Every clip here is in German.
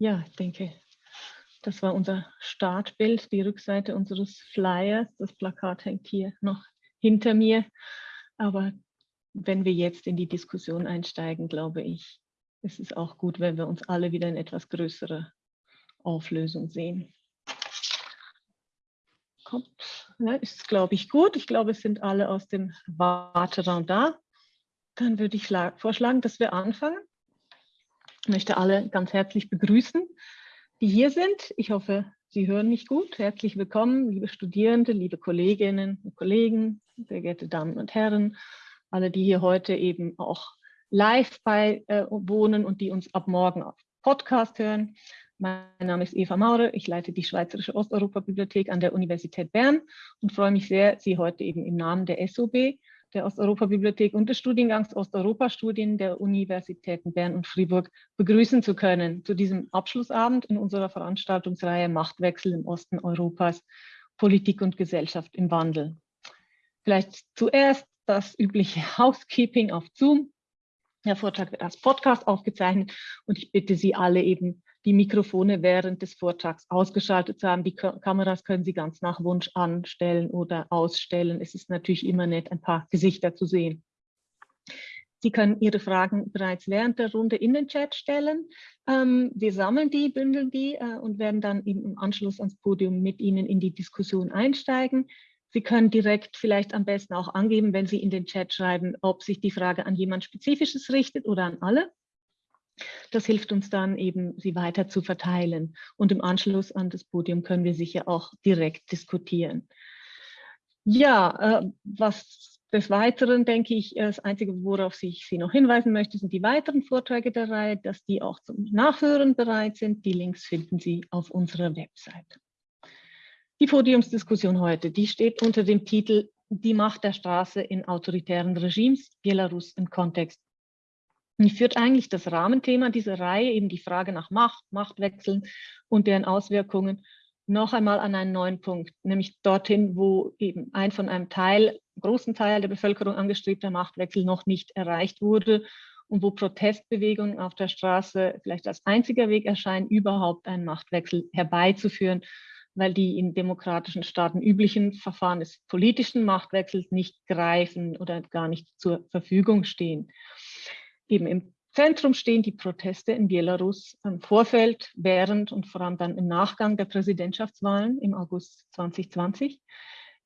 Ja, ich denke, das war unser Startbild, die Rückseite unseres Flyers. Das Plakat hängt hier noch hinter mir. Aber wenn wir jetzt in die Diskussion einsteigen, glaube ich, ist es auch gut, wenn wir uns alle wieder in etwas größerer Auflösung sehen. Kommt, ja, ist, glaube ich, gut. Ich glaube, es sind alle aus dem Warteraum da. Dann würde ich vorschlagen, dass wir anfangen. Ich möchte alle ganz herzlich begrüßen, die hier sind. Ich hoffe, Sie hören mich gut. Herzlich willkommen, liebe Studierende, liebe Kolleginnen und Kollegen, sehr geehrte Damen und Herren, alle, die hier heute eben auch live bei äh, wohnen und die uns ab morgen auf Podcast hören. Mein Name ist Eva Maurer, ich leite die Schweizerische Osteuropa-Bibliothek an der Universität Bern und freue mich sehr, Sie heute eben im Namen der SOB der Osteuropa-Bibliothek und des Studiengangs Osteuropa-Studien der Universitäten Bern und Fribourg begrüßen zu können zu diesem Abschlussabend in unserer Veranstaltungsreihe Machtwechsel im Osten Europas, Politik und Gesellschaft im Wandel. Vielleicht zuerst das übliche Housekeeping auf Zoom. Der Vortrag wird als Podcast aufgezeichnet und ich bitte Sie alle eben die Mikrofone während des Vortrags ausgeschaltet haben. Die Kameras können Sie ganz nach Wunsch anstellen oder ausstellen. Es ist natürlich immer nett, ein paar Gesichter zu sehen. Sie können Ihre Fragen bereits während der Runde in den Chat stellen. Ähm, wir sammeln die, bündeln die äh, und werden dann im Anschluss ans Podium mit Ihnen in die Diskussion einsteigen. Sie können direkt vielleicht am besten auch angeben, wenn Sie in den Chat schreiben, ob sich die Frage an jemand Spezifisches richtet oder an alle. Das hilft uns dann eben, sie weiter zu verteilen. Und im Anschluss an das Podium können wir sicher auch direkt diskutieren. Ja, äh, was des Weiteren denke ich, das Einzige, worauf ich Sie noch hinweisen möchte, sind die weiteren Vorträge der Reihe, dass die auch zum Nachhören bereit sind. Die Links finden Sie auf unserer Website. Die Podiumsdiskussion heute, die steht unter dem Titel Die Macht der Straße in autoritären Regimes, Belarus im Kontext führt eigentlich das Rahmenthema dieser Reihe, eben die Frage nach Macht, Machtwechseln und deren Auswirkungen, noch einmal an einen neuen Punkt, nämlich dorthin, wo eben ein von einem Teil, großen Teil der Bevölkerung angestrebter Machtwechsel noch nicht erreicht wurde und wo Protestbewegungen auf der Straße vielleicht als einziger Weg erscheinen, überhaupt einen Machtwechsel herbeizuführen, weil die in demokratischen Staaten üblichen Verfahren des politischen Machtwechsels nicht greifen oder gar nicht zur Verfügung stehen eben im Zentrum stehen die Proteste in Belarus im Vorfeld, während und vor allem dann im Nachgang der Präsidentschaftswahlen im August 2020.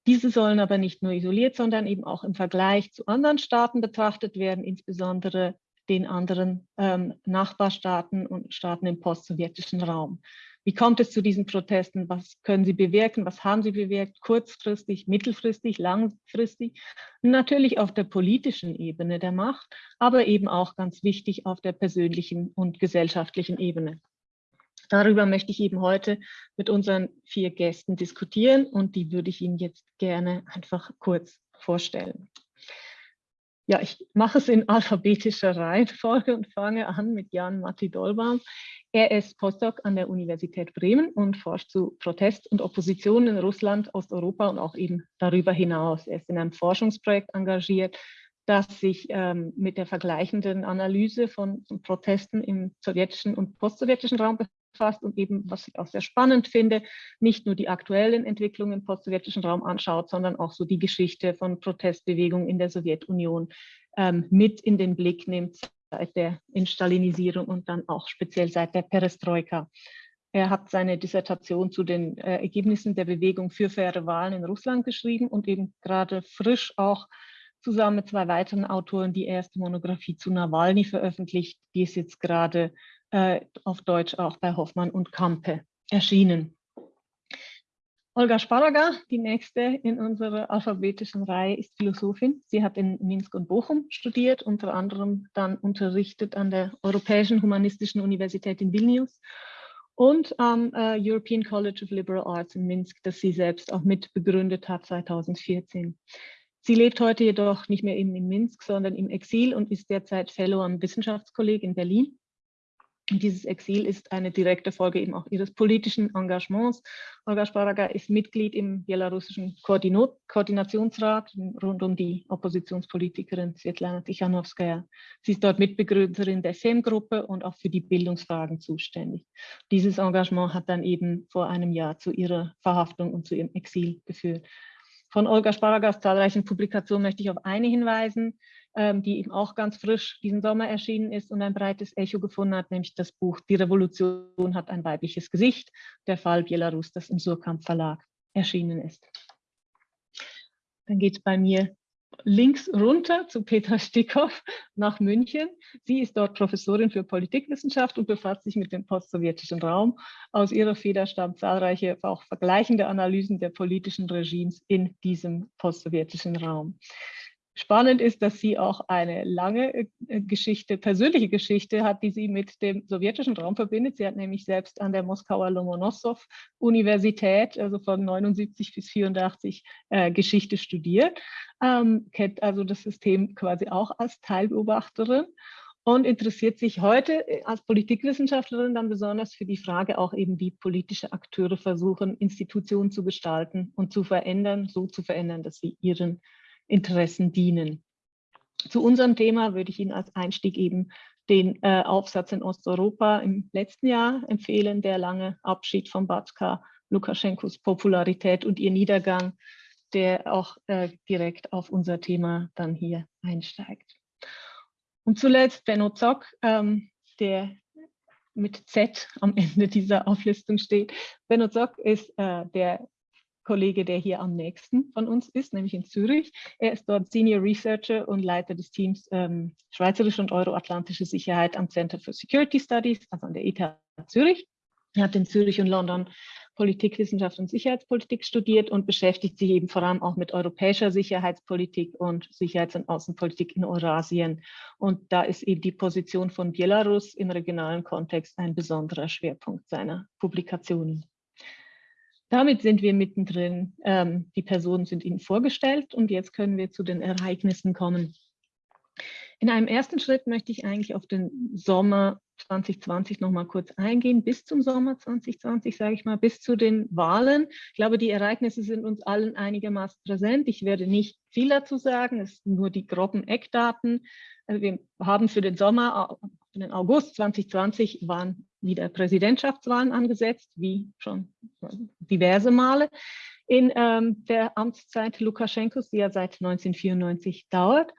Diese sollen aber nicht nur isoliert, sondern eben auch im Vergleich zu anderen Staaten betrachtet werden, insbesondere den anderen ähm, Nachbarstaaten und Staaten im postsowjetischen Raum. Wie kommt es zu diesen Protesten? Was können sie bewirken? Was haben sie bewirkt? Kurzfristig, mittelfristig, langfristig? Natürlich auf der politischen Ebene der Macht, aber eben auch ganz wichtig auf der persönlichen und gesellschaftlichen Ebene. Darüber möchte ich eben heute mit unseren vier Gästen diskutieren und die würde ich Ihnen jetzt gerne einfach kurz vorstellen. Ja, ich mache es in alphabetischer Reihenfolge und fange an mit Jan Matti Dolbaum. Er ist Postdoc an der Universität Bremen und forscht zu Protest und Opposition in Russland, Osteuropa und auch eben darüber hinaus. Er ist in einem Forschungsprojekt engagiert, das sich ähm, mit der vergleichenden Analyse von, Protesten im sowjetischen und postsowjetischen Raum befasst und eben, was ich auch sehr spannend finde, nicht nur die aktuellen Entwicklungen im postsowjetischen Raum anschaut, sondern auch so die Geschichte von Protestbewegungen in der Sowjetunion ähm, mit in den Blick nimmt, seit der Instalinisierung und dann auch speziell seit der Perestroika. Er hat seine Dissertation zu den äh, Ergebnissen der Bewegung für faire Wahlen in Russland geschrieben und eben gerade frisch auch zusammen mit zwei weiteren Autoren die erste Monographie zu Nawalny veröffentlicht. Die ist jetzt gerade äh, auf Deutsch auch bei Hoffmann und Kampe erschienen. Olga Sparaga, die nächste in unserer alphabetischen Reihe, ist Philosophin. Sie hat in Minsk und Bochum studiert, unter anderem dann unterrichtet an der Europäischen Humanistischen Universität in Vilnius und am äh, European College of Liberal Arts in Minsk, das sie selbst auch mitbegründet hat 2014. Sie lebt heute jedoch nicht mehr eben in Minsk, sondern im Exil und ist derzeit Fellow am Wissenschaftskolleg in Berlin dieses Exil ist eine direkte Folge eben auch ihres politischen Engagements. Olga Sparaga ist Mitglied im belarussischen Koordinat Koordinationsrat rund um die Oppositionspolitikerin Svetlana Tichanowskaja. Sie ist dort Mitbegründerin der SEM-Gruppe und auch für die Bildungsfragen zuständig. Dieses Engagement hat dann eben vor einem Jahr zu ihrer Verhaftung und zu ihrem Exil geführt. Von Olga Sparagas zahlreichen Publikationen möchte ich auf eine hinweisen die eben auch ganz frisch diesen Sommer erschienen ist und ein breites Echo gefunden hat, nämlich das Buch Die Revolution hat ein weibliches Gesicht, der Fall Belarus, das im Surkamp Verlag erschienen ist. Dann geht es bei mir links runter zu Petra Stickhoff nach München. Sie ist dort Professorin für Politikwissenschaft und befasst sich mit dem postsowjetischen Raum. Aus ihrer Feder stammen zahlreiche, auch vergleichende Analysen der politischen Regimes in diesem postsowjetischen Raum. Spannend ist, dass sie auch eine lange äh, Geschichte, persönliche Geschichte hat, die sie mit dem sowjetischen Raum verbindet. Sie hat nämlich selbst an der Moskauer Lomonossow-Universität, also von 79 bis 84, äh, Geschichte studiert, ähm, kennt also das System quasi auch als Teilbeobachterin und interessiert sich heute äh, als Politikwissenschaftlerin dann besonders für die Frage auch eben, wie politische Akteure versuchen, Institutionen zu gestalten und zu verändern, so zu verändern, dass sie ihren Interessen dienen. Zu unserem Thema würde ich Ihnen als Einstieg eben den äh, Aufsatz in Osteuropa im letzten Jahr empfehlen, der lange Abschied von Batska, Lukaschenkos Popularität und ihr Niedergang, der auch äh, direkt auf unser Thema dann hier einsteigt. Und zuletzt Benno Zock, ähm, der mit Z am Ende dieser Auflistung steht. Benno Zock ist äh, der Kollege, der hier am nächsten von uns ist, nämlich in Zürich. Er ist dort Senior Researcher und Leiter des Teams ähm, Schweizerische und Euroatlantische Sicherheit am Center for Security Studies, also an der ETH Zürich. Er hat in Zürich und London Politikwissenschaft und Sicherheitspolitik studiert und beschäftigt sich eben vor allem auch mit europäischer Sicherheitspolitik und Sicherheits- und Außenpolitik in Eurasien. Und da ist eben die Position von Belarus im regionalen Kontext ein besonderer Schwerpunkt seiner Publikationen. Damit sind wir mittendrin. Ähm, die Personen sind Ihnen vorgestellt und jetzt können wir zu den Ereignissen kommen. In einem ersten Schritt möchte ich eigentlich auf den Sommer 2020 noch mal kurz eingehen, bis zum Sommer 2020, sage ich mal, bis zu den Wahlen. Ich glaube, die Ereignisse sind uns allen einigermaßen präsent. Ich werde nicht viel dazu sagen, es sind nur die groben Eckdaten. Also wir haben für den Sommer, für den August 2020 waren wieder Präsidentschaftswahlen angesetzt, wie schon diverse Male in ähm, der Amtszeit Lukaschenkos, die ja seit 1994 dauert.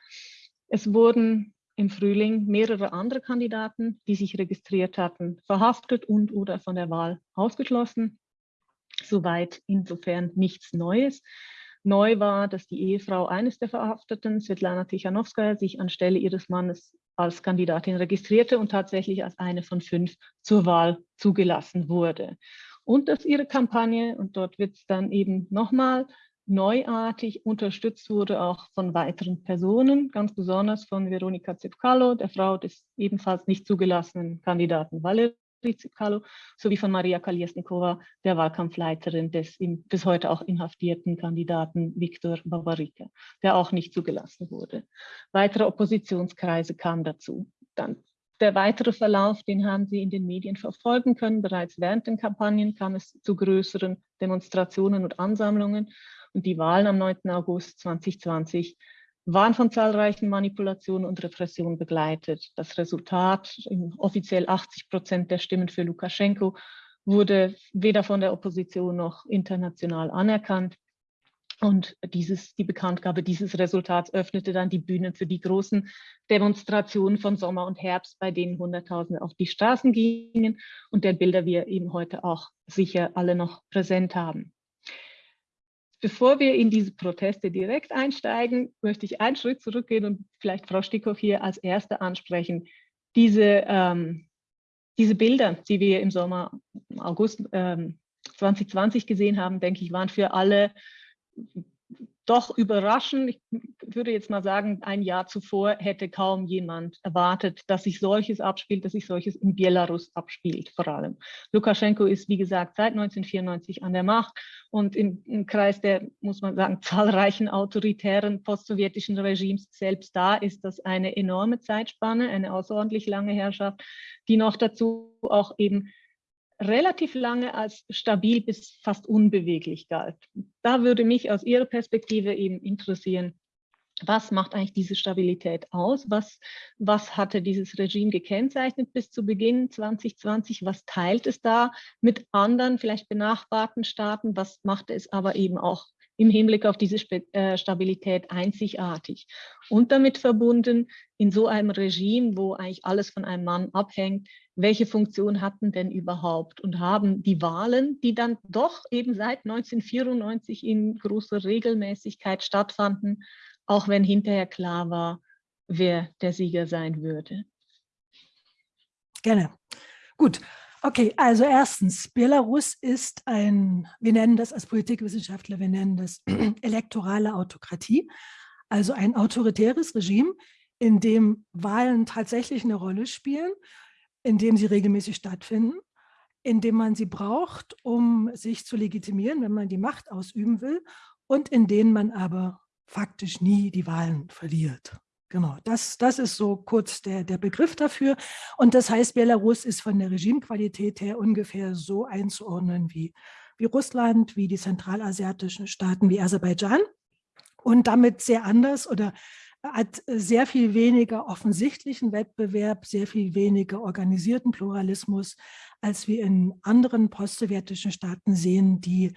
Es wurden im Frühling mehrere andere Kandidaten, die sich registriert hatten, verhaftet und oder von der Wahl ausgeschlossen. Soweit insofern nichts Neues. Neu war, dass die Ehefrau eines der Verhafteten, Svetlana Tichanowskaja, sich anstelle ihres Mannes als Kandidatin registrierte und tatsächlich als eine von fünf zur Wahl zugelassen wurde. Und dass ihre Kampagne, und dort wird es dann eben nochmal neuartig unterstützt wurde, auch von weiteren Personen, ganz besonders von Veronika Zipkalo, der Frau des ebenfalls nicht zugelassenen Kandidaten Valery Zipkalo, sowie von Maria Kaliesnikova, der Wahlkampfleiterin des bis heute auch inhaftierten Kandidaten Viktor Babarika, der auch nicht zugelassen wurde. Weitere Oppositionskreise kamen dazu. Dann der weitere Verlauf, den haben Sie in den Medien verfolgen können. Bereits während den Kampagnen kam es zu größeren Demonstrationen und Ansammlungen. Und die Wahlen am 9. August 2020 waren von zahlreichen Manipulationen und Repressionen begleitet. Das Resultat, offiziell 80 Prozent der Stimmen für Lukaschenko, wurde weder von der Opposition noch international anerkannt. Und dieses, die Bekanntgabe dieses Resultats öffnete dann die Bühne für die großen Demonstrationen von Sommer und Herbst, bei denen Hunderttausende auf die Straßen gingen und der Bilder wir eben heute auch sicher alle noch präsent haben. Bevor wir in diese Proteste direkt einsteigen, möchte ich einen Schritt zurückgehen und vielleicht Frau Stickhoff hier als Erste ansprechen. Diese, ähm, diese Bilder, die wir im Sommer, August ähm, 2020 gesehen haben, denke ich, waren für alle doch überraschen. Ich würde jetzt mal sagen, ein Jahr zuvor hätte kaum jemand erwartet, dass sich solches abspielt, dass sich solches in Belarus abspielt vor allem. Lukaschenko ist, wie gesagt, seit 1994 an der Macht und im, im Kreis der, muss man sagen, zahlreichen autoritären postsowjetischen Regimes selbst da ist das eine enorme Zeitspanne, eine außerordentlich lange Herrschaft, die noch dazu auch eben relativ lange als stabil bis fast unbeweglich galt. Da würde mich aus Ihrer Perspektive eben interessieren, was macht eigentlich diese Stabilität aus? Was, was hatte dieses Regime gekennzeichnet bis zu Beginn 2020? Was teilt es da mit anderen, vielleicht benachbarten Staaten? Was macht es aber eben auch im Hinblick auf diese äh, Stabilität einzigartig? Und damit verbunden, in so einem Regime, wo eigentlich alles von einem Mann abhängt, welche Funktion hatten denn überhaupt und haben die Wahlen, die dann doch eben seit 1994 in großer Regelmäßigkeit stattfanden, auch wenn hinterher klar war, wer der Sieger sein würde. Gerne. Gut. Okay, also erstens, Belarus ist ein, wir nennen das als Politikwissenschaftler, wir nennen das elektorale Autokratie, also ein autoritäres Regime, in dem Wahlen tatsächlich eine Rolle spielen indem sie regelmäßig stattfinden, indem man sie braucht, um sich zu legitimieren, wenn man die Macht ausüben will und in denen man aber faktisch nie die Wahlen verliert. Genau, das, das ist so kurz der, der Begriff dafür. Und das heißt, Belarus ist von der Regimequalität her ungefähr so einzuordnen wie, wie Russland, wie die zentralasiatischen Staaten, wie Aserbaidschan und damit sehr anders oder hat sehr viel weniger offensichtlichen Wettbewerb, sehr viel weniger organisierten Pluralismus, als wir in anderen postsowjetischen Staaten sehen, die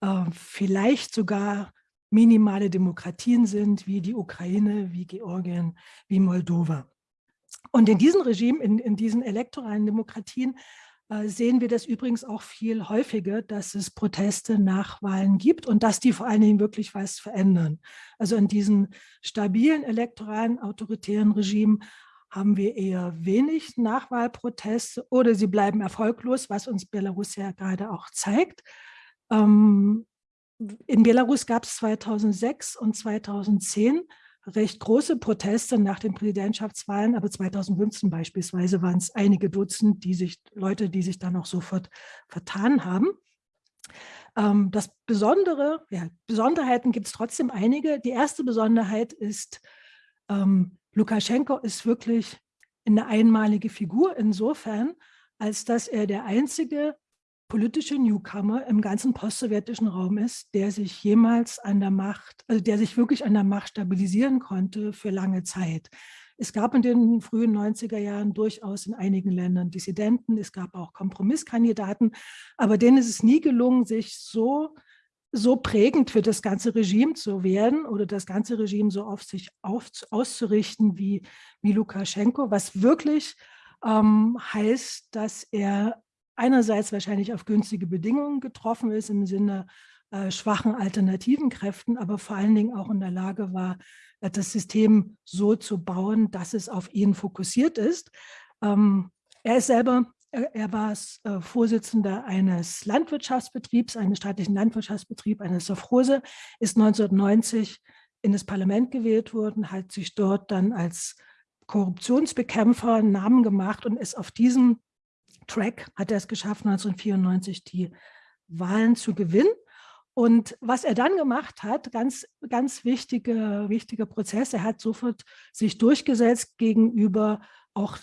äh, vielleicht sogar minimale Demokratien sind, wie die Ukraine, wie Georgien, wie Moldova. Und in diesen Regimen, in, in diesen elektoralen Demokratien, äh, sehen wir das übrigens auch viel häufiger, dass es Proteste nach Wahlen gibt und dass die vor allen Dingen wirklich was verändern. Also in diesen stabilen elektoralen autoritären Regimen haben wir eher wenig Nachwahlproteste oder sie bleiben erfolglos, was uns Belarus ja gerade auch zeigt. Ähm, in Belarus gab es 2006 und 2010 recht große Proteste nach den Präsidentschaftswahlen, aber 2015 beispielsweise waren es einige Dutzend die sich, Leute, die sich dann auch sofort vertan haben. Ähm, das Besondere, ja, Besonderheiten gibt es trotzdem einige. Die erste Besonderheit ist, ähm, Lukaschenko ist wirklich eine einmalige Figur insofern, als dass er der einzige politische Newcomer im ganzen postsowjetischen Raum ist, der sich jemals an der Macht, also der sich wirklich an der Macht stabilisieren konnte für lange Zeit. Es gab in den frühen 90er Jahren durchaus in einigen Ländern Dissidenten, es gab auch Kompromisskandidaten, aber denen ist es nie gelungen, sich so, so prägend für das ganze Regime zu werden oder das ganze Regime so auf sich auf, auszurichten wie, wie Lukaschenko, was wirklich ähm, heißt, dass er einerseits wahrscheinlich auf günstige Bedingungen getroffen ist im Sinne äh, schwachen alternativen Kräften, aber vor allen Dingen auch in der Lage war, äh, das System so zu bauen, dass es auf ihn fokussiert ist. Ähm, er ist selber, er, er war äh, Vorsitzender eines Landwirtschaftsbetriebs, eines staatlichen Landwirtschaftsbetriebs, eines Sofrose, ist 1990 in das Parlament gewählt worden, hat sich dort dann als Korruptionsbekämpfer einen Namen gemacht und ist auf diesem Track hat er es geschafft, 1994 die Wahlen zu gewinnen. Und was er dann gemacht hat, ganz, ganz wichtiger, wichtiger Prozess, er hat sofort sich durchgesetzt gegenüber auch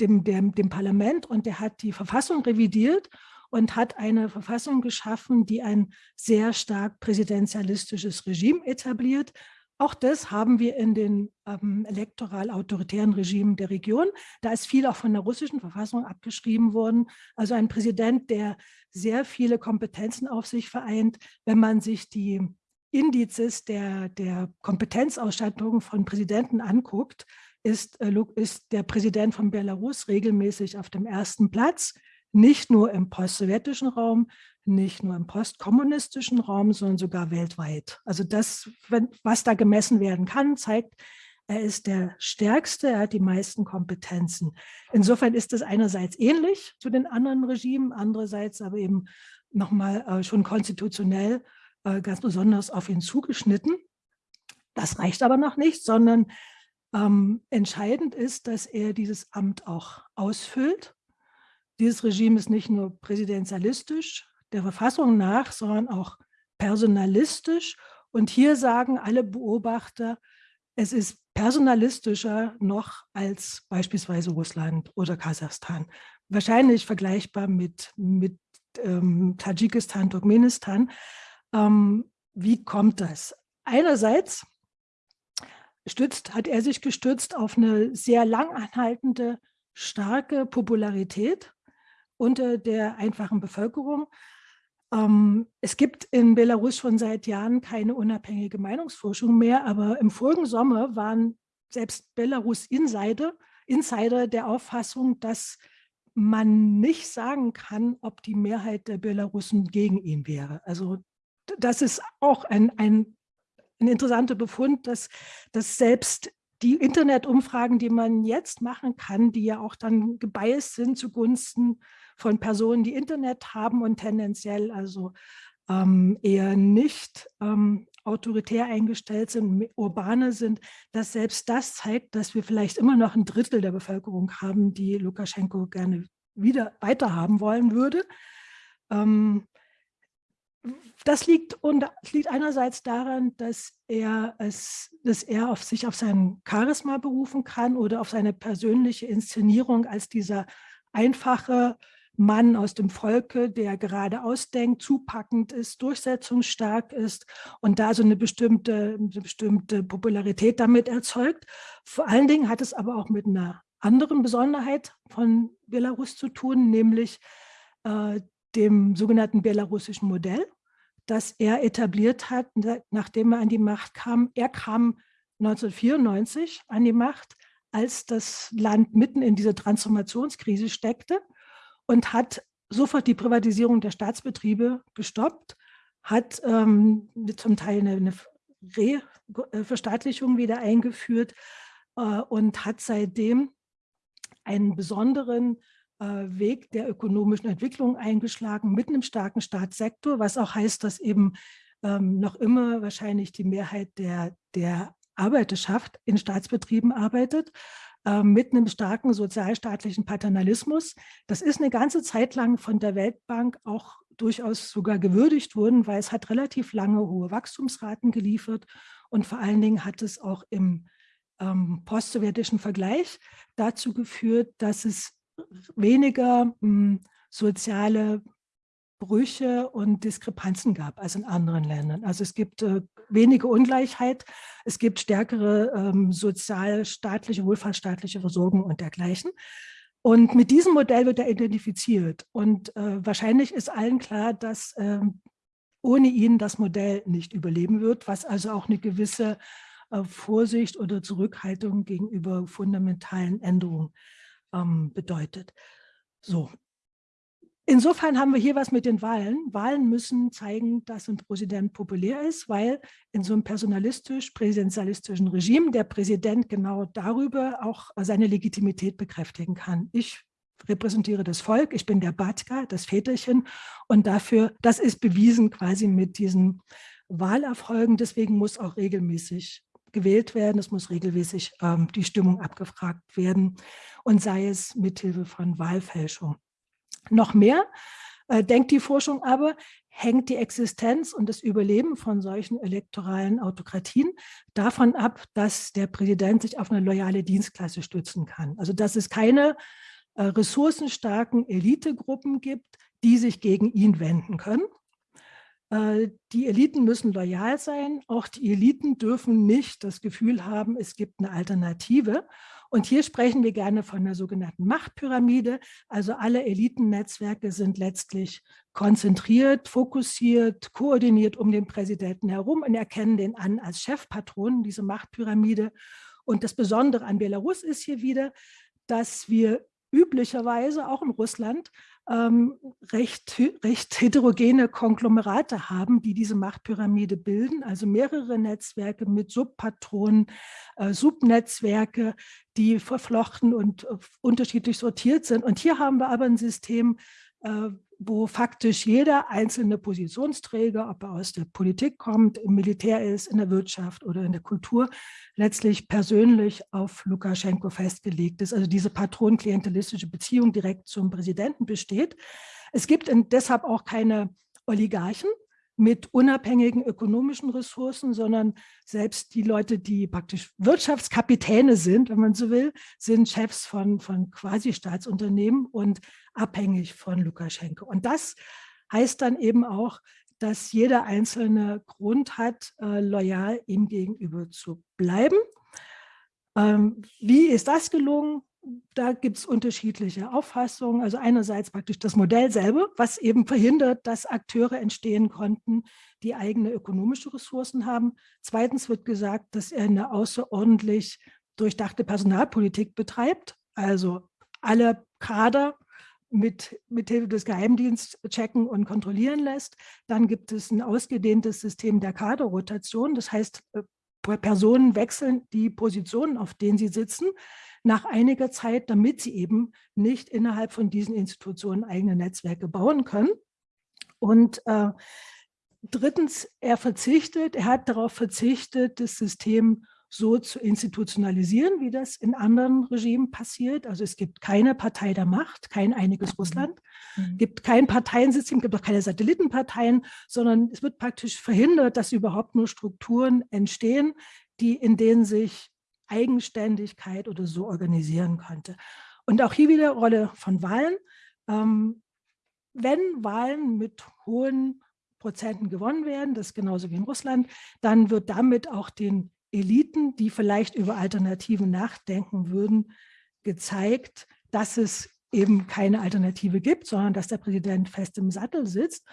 dem, dem, dem Parlament und er hat die Verfassung revidiert und hat eine Verfassung geschaffen, die ein sehr stark präsidentialistisches Regime etabliert, auch das haben wir in den ähm, elektoral-autoritären Regimen der Region. Da ist viel auch von der russischen Verfassung abgeschrieben worden. Also ein Präsident, der sehr viele Kompetenzen auf sich vereint. Wenn man sich die Indizes der, der Kompetenzausstattung von Präsidenten anguckt, ist, äh, ist der Präsident von Belarus regelmäßig auf dem ersten Platz, nicht nur im post-sowjetischen Raum, nicht nur im postkommunistischen Raum, sondern sogar weltweit. Also das, was da gemessen werden kann, zeigt, er ist der Stärkste, er hat die meisten Kompetenzen. Insofern ist es einerseits ähnlich zu den anderen Regimen, andererseits aber eben nochmal äh, schon konstitutionell äh, ganz besonders auf ihn zugeschnitten. Das reicht aber noch nicht, sondern ähm, entscheidend ist, dass er dieses Amt auch ausfüllt. Dieses Regime ist nicht nur präsidentialistisch der Verfassung nach, sondern auch personalistisch. Und hier sagen alle Beobachter, es ist personalistischer noch als beispielsweise Russland oder Kasachstan. Wahrscheinlich vergleichbar mit, mit ähm, Tadschikistan, Turkmenistan. Ähm, wie kommt das? Einerseits stützt, hat er sich gestützt auf eine sehr langanhaltende, starke Popularität unter der einfachen Bevölkerung. Ähm, es gibt in Belarus schon seit Jahren keine unabhängige Meinungsforschung mehr, aber im vorigen Sommer waren selbst Belarus-Insider Insider der Auffassung, dass man nicht sagen kann, ob die Mehrheit der Belarussen gegen ihn wäre. Also das ist auch ein, ein, ein interessanter Befund, dass, dass selbst die Internetumfragen, die man jetzt machen kann, die ja auch dann gebiased sind zugunsten von Personen, die Internet haben und tendenziell also ähm, eher nicht ähm, autoritär eingestellt sind, urbane sind, dass selbst das zeigt, dass wir vielleicht immer noch ein Drittel der Bevölkerung haben, die Lukaschenko gerne wieder weiterhaben wollen würde. Ähm, das liegt, und, liegt einerseits daran, dass er, es, dass er auf sich auf sein Charisma berufen kann oder auf seine persönliche Inszenierung als dieser einfache, Mann aus dem Volke, der gerade ausdenkt, zupackend ist, durchsetzungsstark ist und da so eine bestimmte, eine bestimmte Popularität damit erzeugt. Vor allen Dingen hat es aber auch mit einer anderen Besonderheit von Belarus zu tun, nämlich äh, dem sogenannten belarussischen Modell, das er etabliert hat, nachdem er an die Macht kam. Er kam 1994 an die Macht, als das Land mitten in dieser Transformationskrise steckte und hat sofort die Privatisierung der Staatsbetriebe gestoppt, hat ähm, zum Teil eine, eine Reverstaatlichung wieder eingeführt äh, und hat seitdem einen besonderen äh, Weg der ökonomischen Entwicklung eingeschlagen mit einem starken Staatssektor, was auch heißt, dass eben ähm, noch immer wahrscheinlich die Mehrheit der, der Arbeiterschaft in Staatsbetrieben arbeitet. Ähm, mit einem starken sozialstaatlichen Paternalismus. Das ist eine ganze Zeit lang von der Weltbank auch durchaus sogar gewürdigt worden, weil es hat relativ lange hohe Wachstumsraten geliefert und vor allen Dingen hat es auch im ähm, postsowjetischen Vergleich dazu geführt, dass es weniger hm, soziale Brüche und Diskrepanzen gab als in anderen Ländern. Also es gibt äh, wenige Ungleichheit, es gibt stärkere ähm, sozialstaatliche, wohlfahrtsstaatliche Versorgung und dergleichen. Und mit diesem Modell wird er identifiziert. Und äh, wahrscheinlich ist allen klar, dass äh, ohne ihn das Modell nicht überleben wird, was also auch eine gewisse äh, Vorsicht oder Zurückhaltung gegenüber fundamentalen Änderungen ähm, bedeutet. So, Insofern haben wir hier was mit den Wahlen. Wahlen müssen zeigen, dass ein Präsident populär ist, weil in so einem personalistisch-präsidentialistischen Regime der Präsident genau darüber auch seine Legitimität bekräftigen kann. Ich repräsentiere das Volk, ich bin der Batka, das Väterchen und dafür, das ist bewiesen quasi mit diesen Wahlerfolgen, deswegen muss auch regelmäßig gewählt werden, es muss regelmäßig ähm, die Stimmung abgefragt werden und sei es mithilfe von Wahlfälschung. Noch mehr äh, denkt die Forschung aber, hängt die Existenz und das Überleben von solchen elektoralen Autokratien davon ab, dass der Präsident sich auf eine loyale Dienstklasse stützen kann. Also dass es keine äh, ressourcenstarken Elitegruppen gibt, die sich gegen ihn wenden können. Äh, die Eliten müssen loyal sein. Auch die Eliten dürfen nicht das Gefühl haben, es gibt eine Alternative. Und hier sprechen wir gerne von der sogenannten Machtpyramide. Also alle Elitennetzwerke sind letztlich konzentriert, fokussiert, koordiniert um den Präsidenten herum und erkennen den an als Chefpatron, diese Machtpyramide. Und das Besondere an Belarus ist hier wieder, dass wir üblicherweise auch in Russland ähm, recht, recht heterogene Konglomerate haben, die diese Machtpyramide bilden, also mehrere Netzwerke mit Subpatronen, äh, Subnetzwerke, die verflochten und äh, unterschiedlich sortiert sind. Und hier haben wir aber ein System, äh, wo faktisch jeder einzelne Positionsträger, ob er aus der Politik kommt, im Militär ist, in der Wirtschaft oder in der Kultur, letztlich persönlich auf Lukaschenko festgelegt ist. Also diese patronklientelistische Beziehung direkt zum Präsidenten besteht. Es gibt deshalb auch keine Oligarchen, mit unabhängigen ökonomischen Ressourcen, sondern selbst die Leute, die praktisch Wirtschaftskapitäne sind, wenn man so will, sind Chefs von, von Quasi-Staatsunternehmen und abhängig von Lukaschenko. Und das heißt dann eben auch, dass jeder einzelne Grund hat, äh, loyal ihm gegenüber zu bleiben. Ähm, wie ist das gelungen? Da gibt es unterschiedliche Auffassungen. Also einerseits praktisch das Modell selber, was eben verhindert, dass Akteure entstehen konnten, die eigene ökonomische Ressourcen haben. Zweitens wird gesagt, dass er eine außerordentlich durchdachte Personalpolitik betreibt, also alle Kader mit, mit Hilfe des Geheimdienstes checken und kontrollieren lässt. Dann gibt es ein ausgedehntes System der Kaderrotation. Das heißt, äh, Personen wechseln die Positionen, auf denen sie sitzen nach einiger Zeit, damit sie eben nicht innerhalb von diesen Institutionen eigene Netzwerke bauen können. Und äh, drittens, er verzichtet, er hat darauf verzichtet, das System so zu institutionalisieren, wie das in anderen Regimen passiert. Also es gibt keine Partei der Macht, kein einiges mhm. Russland, mhm. gibt kein Parteiensystem, gibt auch keine Satellitenparteien, sondern es wird praktisch verhindert, dass überhaupt nur Strukturen entstehen, die in denen sich Eigenständigkeit oder so organisieren könnte. Und auch hier wieder Rolle von Wahlen. Ähm, wenn Wahlen mit hohen Prozenten gewonnen werden, das ist genauso wie in Russland, dann wird damit auch den Eliten, die vielleicht über Alternativen nachdenken würden, gezeigt, dass es eben keine Alternative gibt, sondern dass der Präsident fest im Sattel sitzt.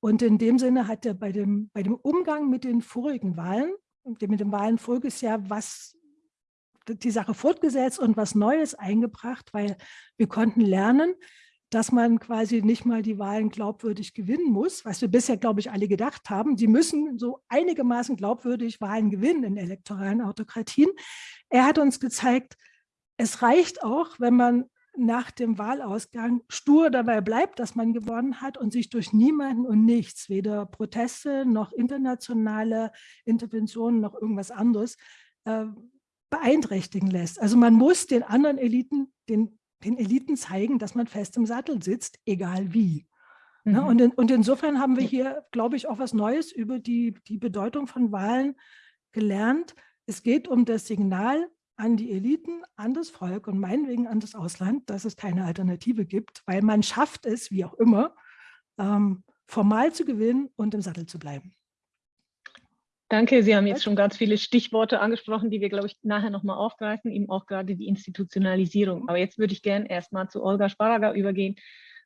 Und in dem Sinne hat er bei dem, bei dem Umgang mit den vorigen Wahlen, mit dem Wahlen voriges Jahr, was die Sache fortgesetzt und was Neues eingebracht, weil wir konnten lernen, dass man quasi nicht mal die Wahlen glaubwürdig gewinnen muss, was wir bisher, glaube ich, alle gedacht haben. Sie müssen so einigermaßen glaubwürdig Wahlen gewinnen in elektoralen Autokratien. Er hat uns gezeigt, es reicht auch, wenn man nach dem Wahlausgang stur dabei bleibt, dass man gewonnen hat und sich durch niemanden und nichts, weder Proteste noch internationale Interventionen noch irgendwas anderes, äh, beeinträchtigen lässt. Also man muss den anderen Eliten, den, den Eliten zeigen, dass man fest im Sattel sitzt, egal wie. Ne? Mhm. Und, in, und insofern haben wir hier, glaube ich, auch was Neues über die, die Bedeutung von Wahlen gelernt. Es geht um das Signal an die Eliten, an das Volk und meinetwegen an das Ausland, dass es keine Alternative gibt, weil man schafft es, wie auch immer, ähm, formal zu gewinnen und im Sattel zu bleiben. Danke, Sie haben jetzt schon ganz viele Stichworte angesprochen, die wir, glaube ich, nachher nochmal aufgreifen, eben auch gerade die Institutionalisierung. Aber jetzt würde ich gerne erstmal zu Olga Sparaga übergehen,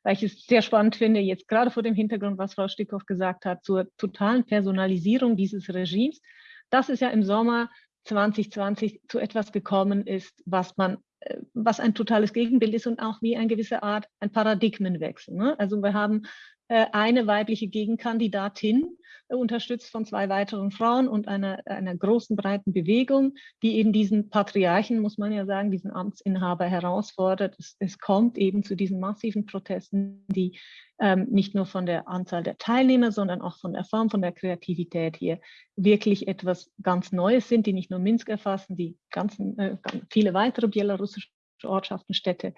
weil ich es sehr spannend finde, jetzt gerade vor dem Hintergrund, was Frau Stickhoff gesagt hat, zur totalen Personalisierung dieses Regimes. Das ist ja im Sommer 2020 zu etwas gekommen ist, was man äh, was ein totales Gegenbild ist und auch wie eine gewisse Art ein Paradigmenwechsel. Ne? Also wir haben eine weibliche Gegenkandidatin, äh, unterstützt von zwei weiteren Frauen und einer, einer großen, breiten Bewegung, die eben diesen Patriarchen, muss man ja sagen, diesen Amtsinhaber herausfordert. Es, es kommt eben zu diesen massiven Protesten, die ähm, nicht nur von der Anzahl der Teilnehmer, sondern auch von der Form, von der Kreativität hier wirklich etwas ganz Neues sind, die nicht nur Minsk erfassen, die ganzen, äh, viele weitere belarussische Ortschaften, Städte.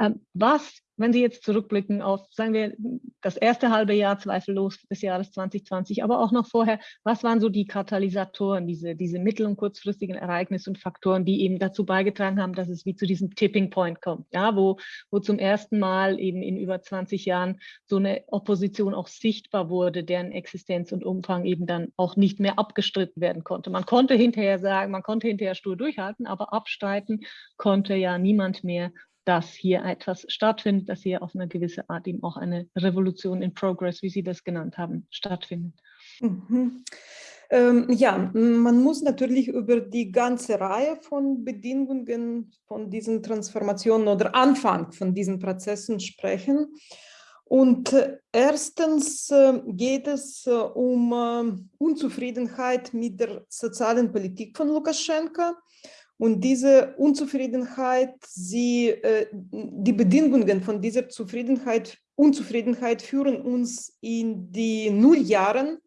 Ähm, was wenn Sie jetzt zurückblicken auf, sagen wir, das erste halbe Jahr zweifellos des Jahres 2020, aber auch noch vorher, was waren so die Katalysatoren, diese, diese mittel- und kurzfristigen Ereignisse und Faktoren, die eben dazu beigetragen haben, dass es wie zu diesem Tipping Point kommt, ja, wo, wo zum ersten Mal eben in über 20 Jahren so eine Opposition auch sichtbar wurde, deren Existenz und Umfang eben dann auch nicht mehr abgestritten werden konnte. Man konnte hinterher sagen, man konnte hinterher stur durchhalten, aber abstreiten konnte ja niemand mehr dass hier etwas stattfindet, dass hier auf eine gewisse Art eben auch eine Revolution in Progress, wie Sie das genannt haben, stattfindet. Mhm. Ähm, ja, man muss natürlich über die ganze Reihe von Bedingungen von diesen Transformationen oder Anfang von diesen Prozessen sprechen. Und äh, erstens äh, geht es äh, um Unzufriedenheit mit der sozialen Politik von Lukaschenka Und diese Unzufriedenheit, sie, äh, die Bedingungen von dieser Zufriedenheit, Unzufriedenheit führen uns in die Nulljahren.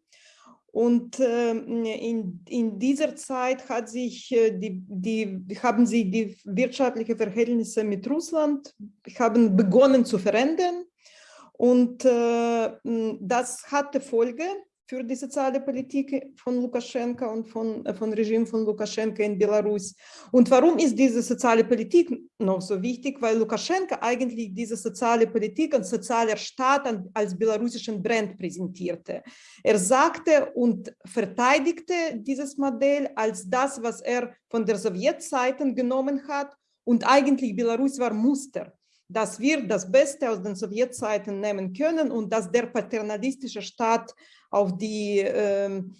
Und äh, in, in dieser Zeit hat sich äh, die, die, haben sich die wirtschaftlichen Verhältnisse mit Russland haben begonnen zu verändern. Und das hatte Folge für die soziale Politik von Lukaschenka und von, äh, von Regime von Lukaschenka in Belarus. Und warum ist diese soziale Politik noch so wichtig? Weil Lukaschenka eigentlich diese soziale Politik und sozialer Staat als belarussischen Brand präsentierte. Er sagte und verteidigte dieses Modell als das, was er von der Sowjetzeiten genommen hat. Und eigentlich Belarus war Muster dass wir das Beste aus den Sowjetzeiten nehmen können und dass der paternalistische Staat auf die ähm,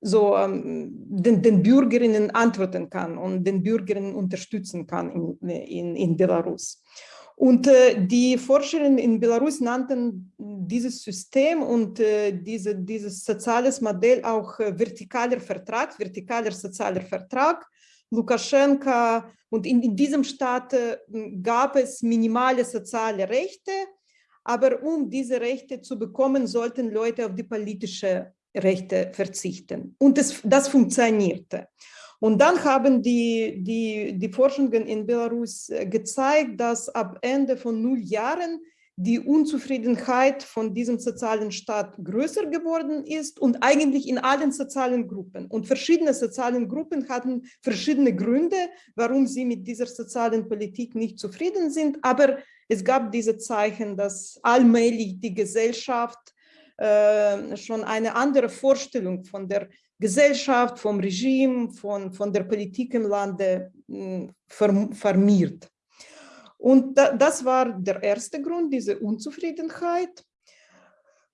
so ähm, den, den, Bürgerinnen antworten kann und den Bürgerinnen unterstützen kann in, in, in Belarus. Und äh, die Forscherinnen in Belarus nannten dieses System und äh, diese, dieses soziales Modell auch äh, vertikaler Vertrag, vertikaler sozialer Vertrag. Lukaschenka und in, in diesem Staat gab es minimale soziale Rechte, aber um diese Rechte zu bekommen, sollten Leute auf die politische Rechte verzichten. Und das, das funktionierte. Und dann haben die, die, die Forschungen in Belarus äh, gezeigt, dass ab Ende von null Jahren die Unzufriedenheit von diesem sozialen Staat größer geworden ist und eigentlich in allen sozialen Gruppen. Und verschiedene sozialen Gruppen hatten verschiedene Gründe, warum sie mit dieser sozialen Politik nicht zufrieden sind. Aber es gab diese Zeichen, dass allmählich die Gesellschaft äh, schon eine andere Vorstellung von der Gesellschaft, vom Regime, von, von der Politik im Lande äh, vermiert. Und da, das war der erste Grund, diese Unzufriedenheit.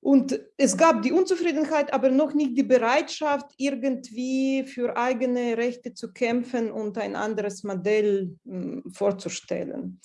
Und es gab die Unzufriedenheit, aber noch nicht die Bereitschaft, irgendwie für eigene Rechte zu kämpfen und ein anderes Modell mh, hm, vorzustellen.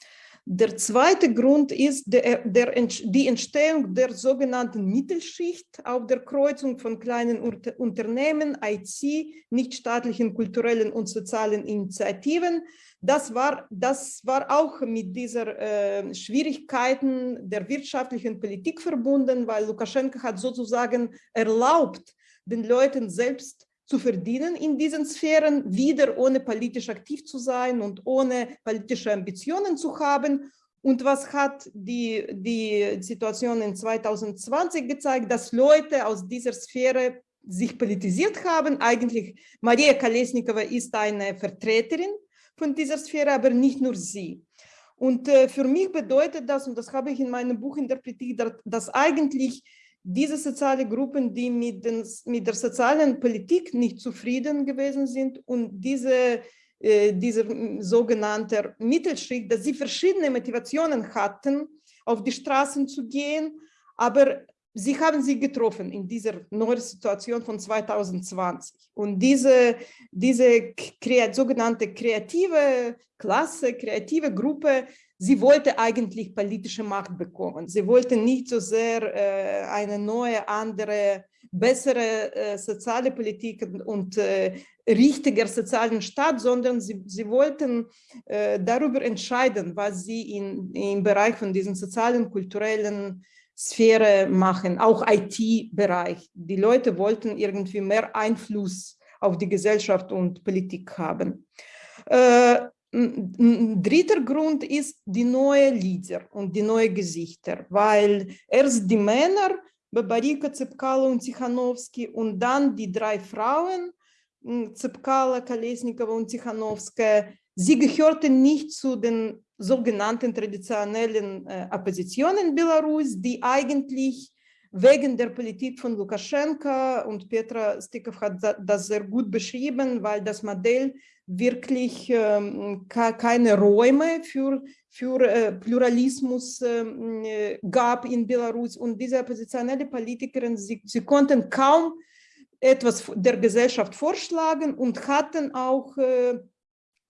Der zweite Grund ist der, der, die Entstehung der sogenannten Mittelschicht auf der Kreuzung von kleinen Unternehmen, IT, nichtstaatlichen kulturellen und sozialen Initiativen. Das war, das war auch mit dieser äh, Schwierigkeiten der wirtschaftlichen Politik verbunden, weil Lukaschenko hat sozusagen erlaubt, den Leuten selbst zu verdienen in diesen Sphären, wieder ohne politisch aktiv zu sein und ohne politische Ambitionen zu haben. Und was hat die, die Situation in 2020 gezeigt, dass Leute aus dieser Sphäre sich politisiert haben. Eigentlich Maria Kolesnikova ist eine Vertreterin von dieser Sphäre, aber nicht nur sie. Und äh, für mich bedeutet das, und das habe ich in meinem Buch interpretiert, dass eigentlich diese sozialen Gruppen, die mit, den, mit der sozialen Politik nicht zufrieden gewesen sind und diese, äh, dieser sogenannte Mittelschicht, dass sie verschiedene Motivationen hatten, auf die Straßen zu gehen, aber sie haben sie getroffen in dieser neuen Situation von 2020. Und diese, diese sogenannte kreative Klasse, kreative Gruppe, sie wollte eigentlich politische Macht bekommen. Sie wollte nicht so sehr äh, eine neue, andere, bessere äh, soziale Politik und äh, richtiger sozialen Staat, sondern sie, sie wollten darüber entscheiden, was sie in, im Bereich von diesen sozialen, kulturellen Sphäre machen, auch IT-Bereich. Die Leute wollten irgendwie mehr Einfluss auf die Gesellschaft und Politik haben. Ein dritter Grund ist die neue Lieder und die neuen Gesichter, weil erst die Männer, Babarika, Zepkala und Tichanowski und dann die drei Frauen, Zepkala, Kolesnikova und Tichanowska, sie gehörten nicht zu den sogenannten traditionellen äh, Opposition in Belarus, die eigentlich wegen der Politik von Lukaschenka und Petra Stikov hat das sehr gut beschrieben, weil das Modell wirklich ähm, keine Räume für, für äh, Pluralismus ähm, äh, gab in Belarus. Und diese oppositionelle Politikerin, sie, sie konnten kaum etwas der Gesellschaft vorschlagen und hatten auch äh,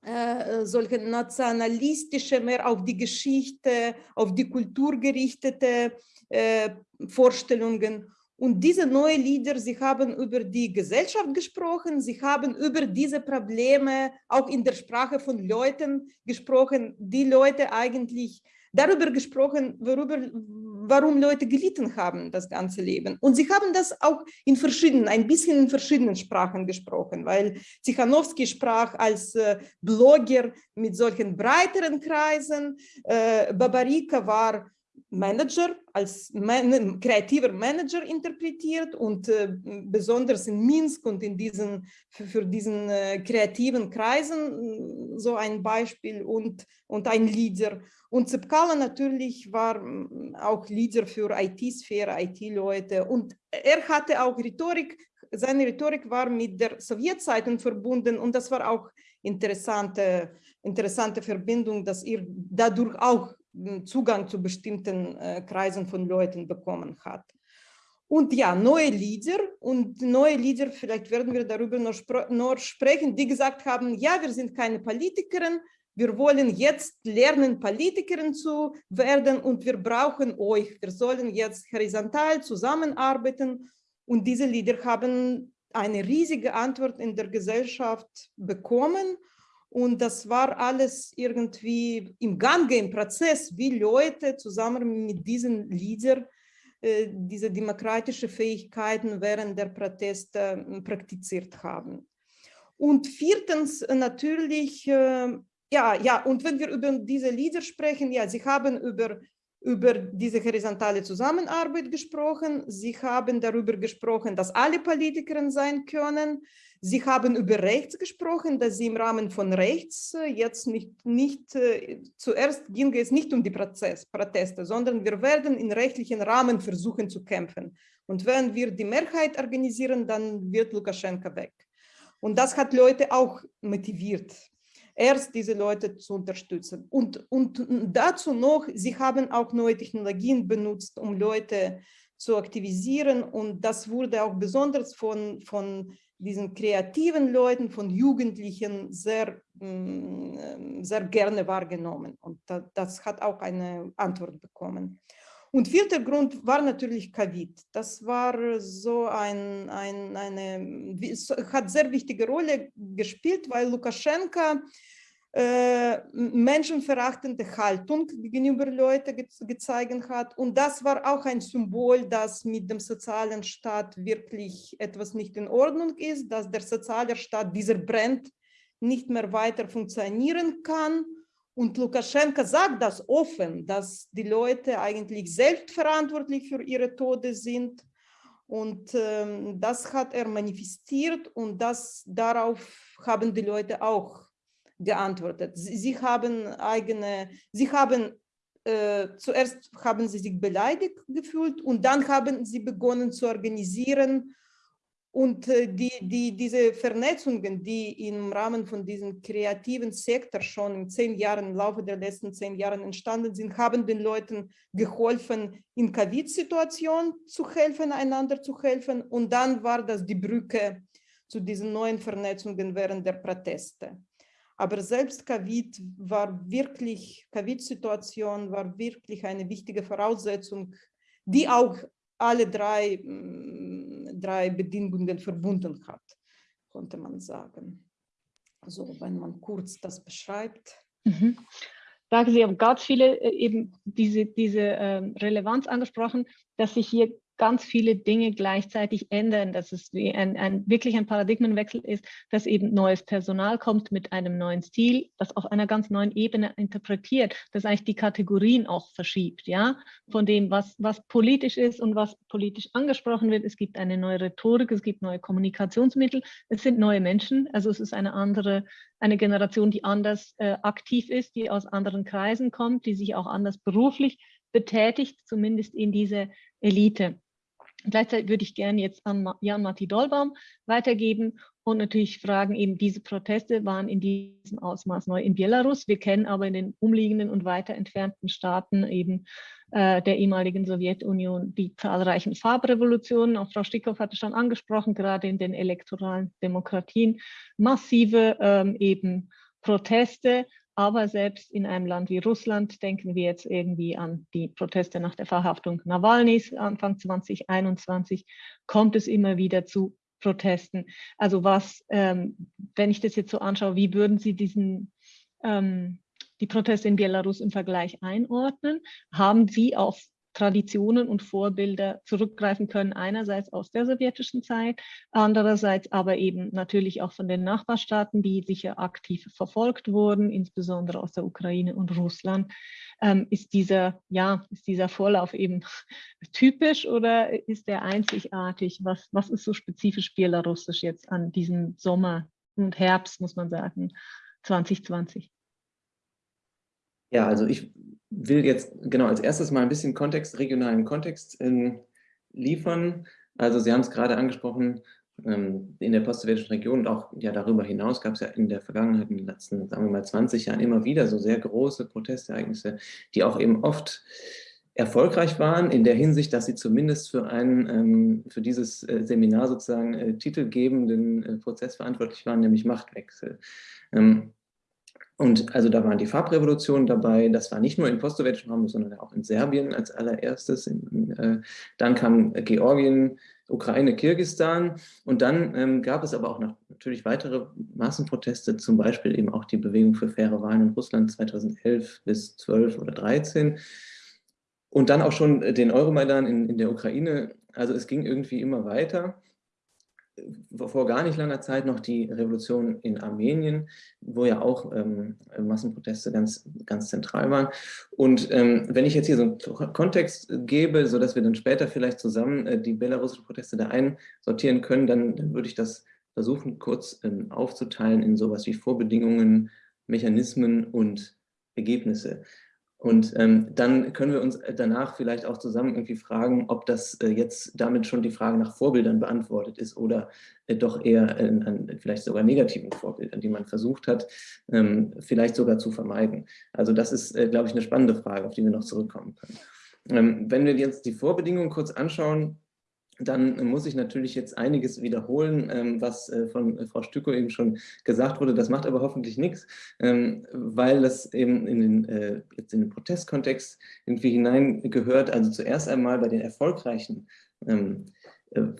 äh, solche nationalistische, mehr auf die Geschichte, auf die Kultur gerichtete äh, Vorstellungen. Und diese neuen Lieder, sie haben über die Gesellschaft gesprochen, sie haben über diese Probleme auch in der Sprache von Leuten gesprochen, die Leute eigentlich darüber gesprochen, worüber, warum Leute gelitten haben, das ganze Leben. Und sie haben das auch in verschiedenen, ein bisschen in verschiedenen Sprachen gesprochen, weil Zichanowski sprach als äh, Blogger mit solchen breiteren Kreisen, äh, Babarika war Manager, als man kreativer Manager interpretiert und äh, besonders in Minsk und in diesen, für, für diesen äh, kreativen Kreisen so ein Beispiel und, und ein Leader. Und Zepkala natürlich war auch Leader für IT-Sphäre, IT-Leute und er hatte auch Rhetorik, seine Rhetorik war mit der Sowjetzeiten verbunden und das war auch interessante, interessante Verbindung, dass er dadurch auch Zugang zu bestimmten äh, Kreisen von Leuten bekommen hat. Und ja, neue Lieder und neue Lieder, vielleicht werden wir darüber noch, noch sprechen, die gesagt haben, ja, wir sind keine Politikerin, wir wollen jetzt lernen, Politikerin zu werden und wir brauchen euch. Wir sollen jetzt horizontal zusammenarbeiten und diese Lieder haben eine riesige Antwort in der Gesellschaft bekommen und das war alles irgendwie im Gange, im Prozess, wie Leute zusammen mit diesen Liedern äh, diese demokratische Fähigkeiten während der Proteste äh, praktiziert haben. Und viertens äh, natürlich, ja, ja, und wenn wir über diese Lieder sprechen, ja, sie haben über, über diese horizontale Zusammenarbeit gesprochen, sie haben darüber gesprochen, dass alle Politikerinnen sein können, Sie haben über Rechts gesprochen, dass Sie im Rahmen von Rechts äh, jetzt nicht, nicht äh, zuerst ging es nicht um die Prozess, Proteste, sondern wir werden in rechtlichen Rahmen versuchen zu kämpfen. Und wenn wir die Mehrheit organisieren, dann wird Lukaschenka weg. Und das hat Leute auch motiviert, erst diese Leute zu unterstützen. Und, und dazu noch, sie haben auch neue Technologien benutzt, um Leute zu aktivisieren. Und das wurde auch besonders von, von diesen kreativen Leuten, von Jugendlichen sehr, mm, sehr gerne wahrgenommen. Und das hat auch eine Antwort bekommen. Und vierter Grund war natürlich Covid. Das war so ein, ein, eine, hat sehr wichtige Rolle gespielt, weil Lukaschenka äh, menschenverachtende Haltung gegenüber Leuten ge gezeigt hat. Und das war auch ein Symbol, dass mit dem sozialen Staat wirklich etwas nicht in Ordnung ist, dass der soziale Staat, dieser Brand, nicht mehr weiter funktionieren kann. Und Lukaschenka sagt das offen, dass die Leute eigentlich selbstverantwortlich für ihre Tode sind. Und ähm, das hat er manifestiert und das, darauf haben die Leute auch geantwortet. Sie, sie haben eigene, sie haben äh, zuerst haben sie sich beleidigt gefühlt und dann haben sie begonnen zu organisieren und äh, die, die, diese Vernetzungen, die im Rahmen von diesem kreativen Sektor schon in zehn Jahren, im Laufe der letzten zehn Jahre entstanden sind, haben den Leuten geholfen, in Covid-Situationen zu helfen, einander zu helfen. Und dann war das die Brücke zu diesen neuen Vernetzungen während der Proteste. Aber selbst Covid war wirklich, Covid-Situation war wirklich eine wichtige Voraussetzung, die auch alle drei, mm, drei Bedingungen verbunden hat, konnte man sagen. Also wenn man kurz das beschreibt. Mhm. Danke, Sie haben ganz viele äh, eben diese, diese ähm, Relevanz angesprochen, dass sich hier ganz viele Dinge gleichzeitig ändern, dass es wie ein, ein, wirklich ein Paradigmenwechsel ist, dass eben neues Personal kommt mit einem neuen Stil, das auf einer ganz neuen Ebene interpretiert, das eigentlich die Kategorien auch verschiebt, ja, von dem, was, was politisch ist und was politisch angesprochen wird. Es gibt eine neue Rhetorik, es gibt neue Kommunikationsmittel, es sind neue Menschen, also es ist eine andere, eine Generation, die anders äh, aktiv ist, die aus anderen Kreisen kommt, die sich auch anders beruflich betätigt, zumindest in diese Elite. Gleichzeitig würde ich gerne jetzt an Jan-Matti Dollbaum weitergeben und natürlich fragen, eben diese Proteste waren in diesem Ausmaß neu in Belarus. Wir kennen aber in den umliegenden und weiter entfernten Staaten eben äh, der ehemaligen Sowjetunion die zahlreichen Farbrevolutionen. Auch Frau Stickhoff hatte schon angesprochen, gerade in den elektoralen Demokratien massive ähm, eben Proteste Aber selbst in einem Land wie Russland denken wir jetzt irgendwie an die Proteste nach der Verhaftung Nawalnys Anfang 2021, kommt es immer wieder zu Protesten. Also was, ähm, wenn ich das jetzt so anschaue, wie würden Sie diesen, ähm, die Proteste in Belarus im Vergleich einordnen? Haben Sie auf Traditionen und Vorbilder zurückgreifen können, einerseits aus der sowjetischen Zeit, andererseits aber eben natürlich auch von den Nachbarstaaten, die sicher aktiv verfolgt wurden, insbesondere aus der Ukraine und Russland. Ähm, ist, dieser, ja, ist dieser Vorlauf eben typisch oder ist der einzigartig? Was, was ist so spezifisch belarussisch jetzt an diesem Sommer und Herbst, muss man sagen, 2020? Ja, also ich will jetzt genau als erstes mal ein bisschen Kontext, regionalen Kontext äh, liefern. Also Sie haben es gerade angesprochen, ähm, in der postsowjetischen Region und auch ja, darüber hinaus gab es ja in der Vergangenheit, in den letzten, sagen wir mal, 20 Jahren immer wieder so sehr große Protestereignisse, die auch eben oft erfolgreich waren, in der Hinsicht, dass sie zumindest für einen, ähm, für dieses äh, Seminar sozusagen äh, titelgebenden äh, Prozess verantwortlich waren, nämlich Machtwechsel. Und also da waren die Farbrevolutionen dabei, das war nicht nur im postsowjetischen Raum, sondern auch in Serbien als allererstes. Äh, dann kam Georgien, Ukraine, Kirgistan und dann ähm, gab es aber auch noch natürlich weitere Massenproteste, zum Beispiel eben auch die Bewegung für faire Wahlen in Russland 2011 bis 12 oder 13 und dann auch schon den Euromaidan in, in der Ukraine. Also es ging irgendwie immer weiter vor gar nicht langer Zeit noch die Revolution in Armenien, wo ja auch ähm, Massenproteste ganz, ganz zentral waren. Und ähm, wenn ich jetzt hier so einen Kontext gebe, sodass wir dann später vielleicht zusammen äh, die belarussischen Proteste da einsortieren können, dann, dann würde ich das versuchen, kurz ähm, aufzuteilen in sowas wie Vorbedingungen, Mechanismen und Ergebnisse. Und ähm, dann können wir uns danach vielleicht auch zusammen irgendwie fragen, ob das äh, jetzt damit schon die Frage nach Vorbildern beantwortet ist oder äh, doch eher äh, an vielleicht sogar negativen Vorbildern, die man versucht hat, ähm, vielleicht sogar zu vermeiden. Also das ist, äh, glaube ich, eine spannende Frage, auf die wir noch zurückkommen können. Ähm, wenn wir jetzt die Vorbedingungen kurz anschauen, dann muss ich natürlich jetzt einiges wiederholen, ähm, was äh, von äh, Frau Stücko eben schon gesagt wurde. Das macht aber hoffentlich nichts, ähm, weil das eben in den, äh, jetzt in den Protestkontext irgendwie hineingehört. Also zuerst einmal bei den erfolgreichen ähm,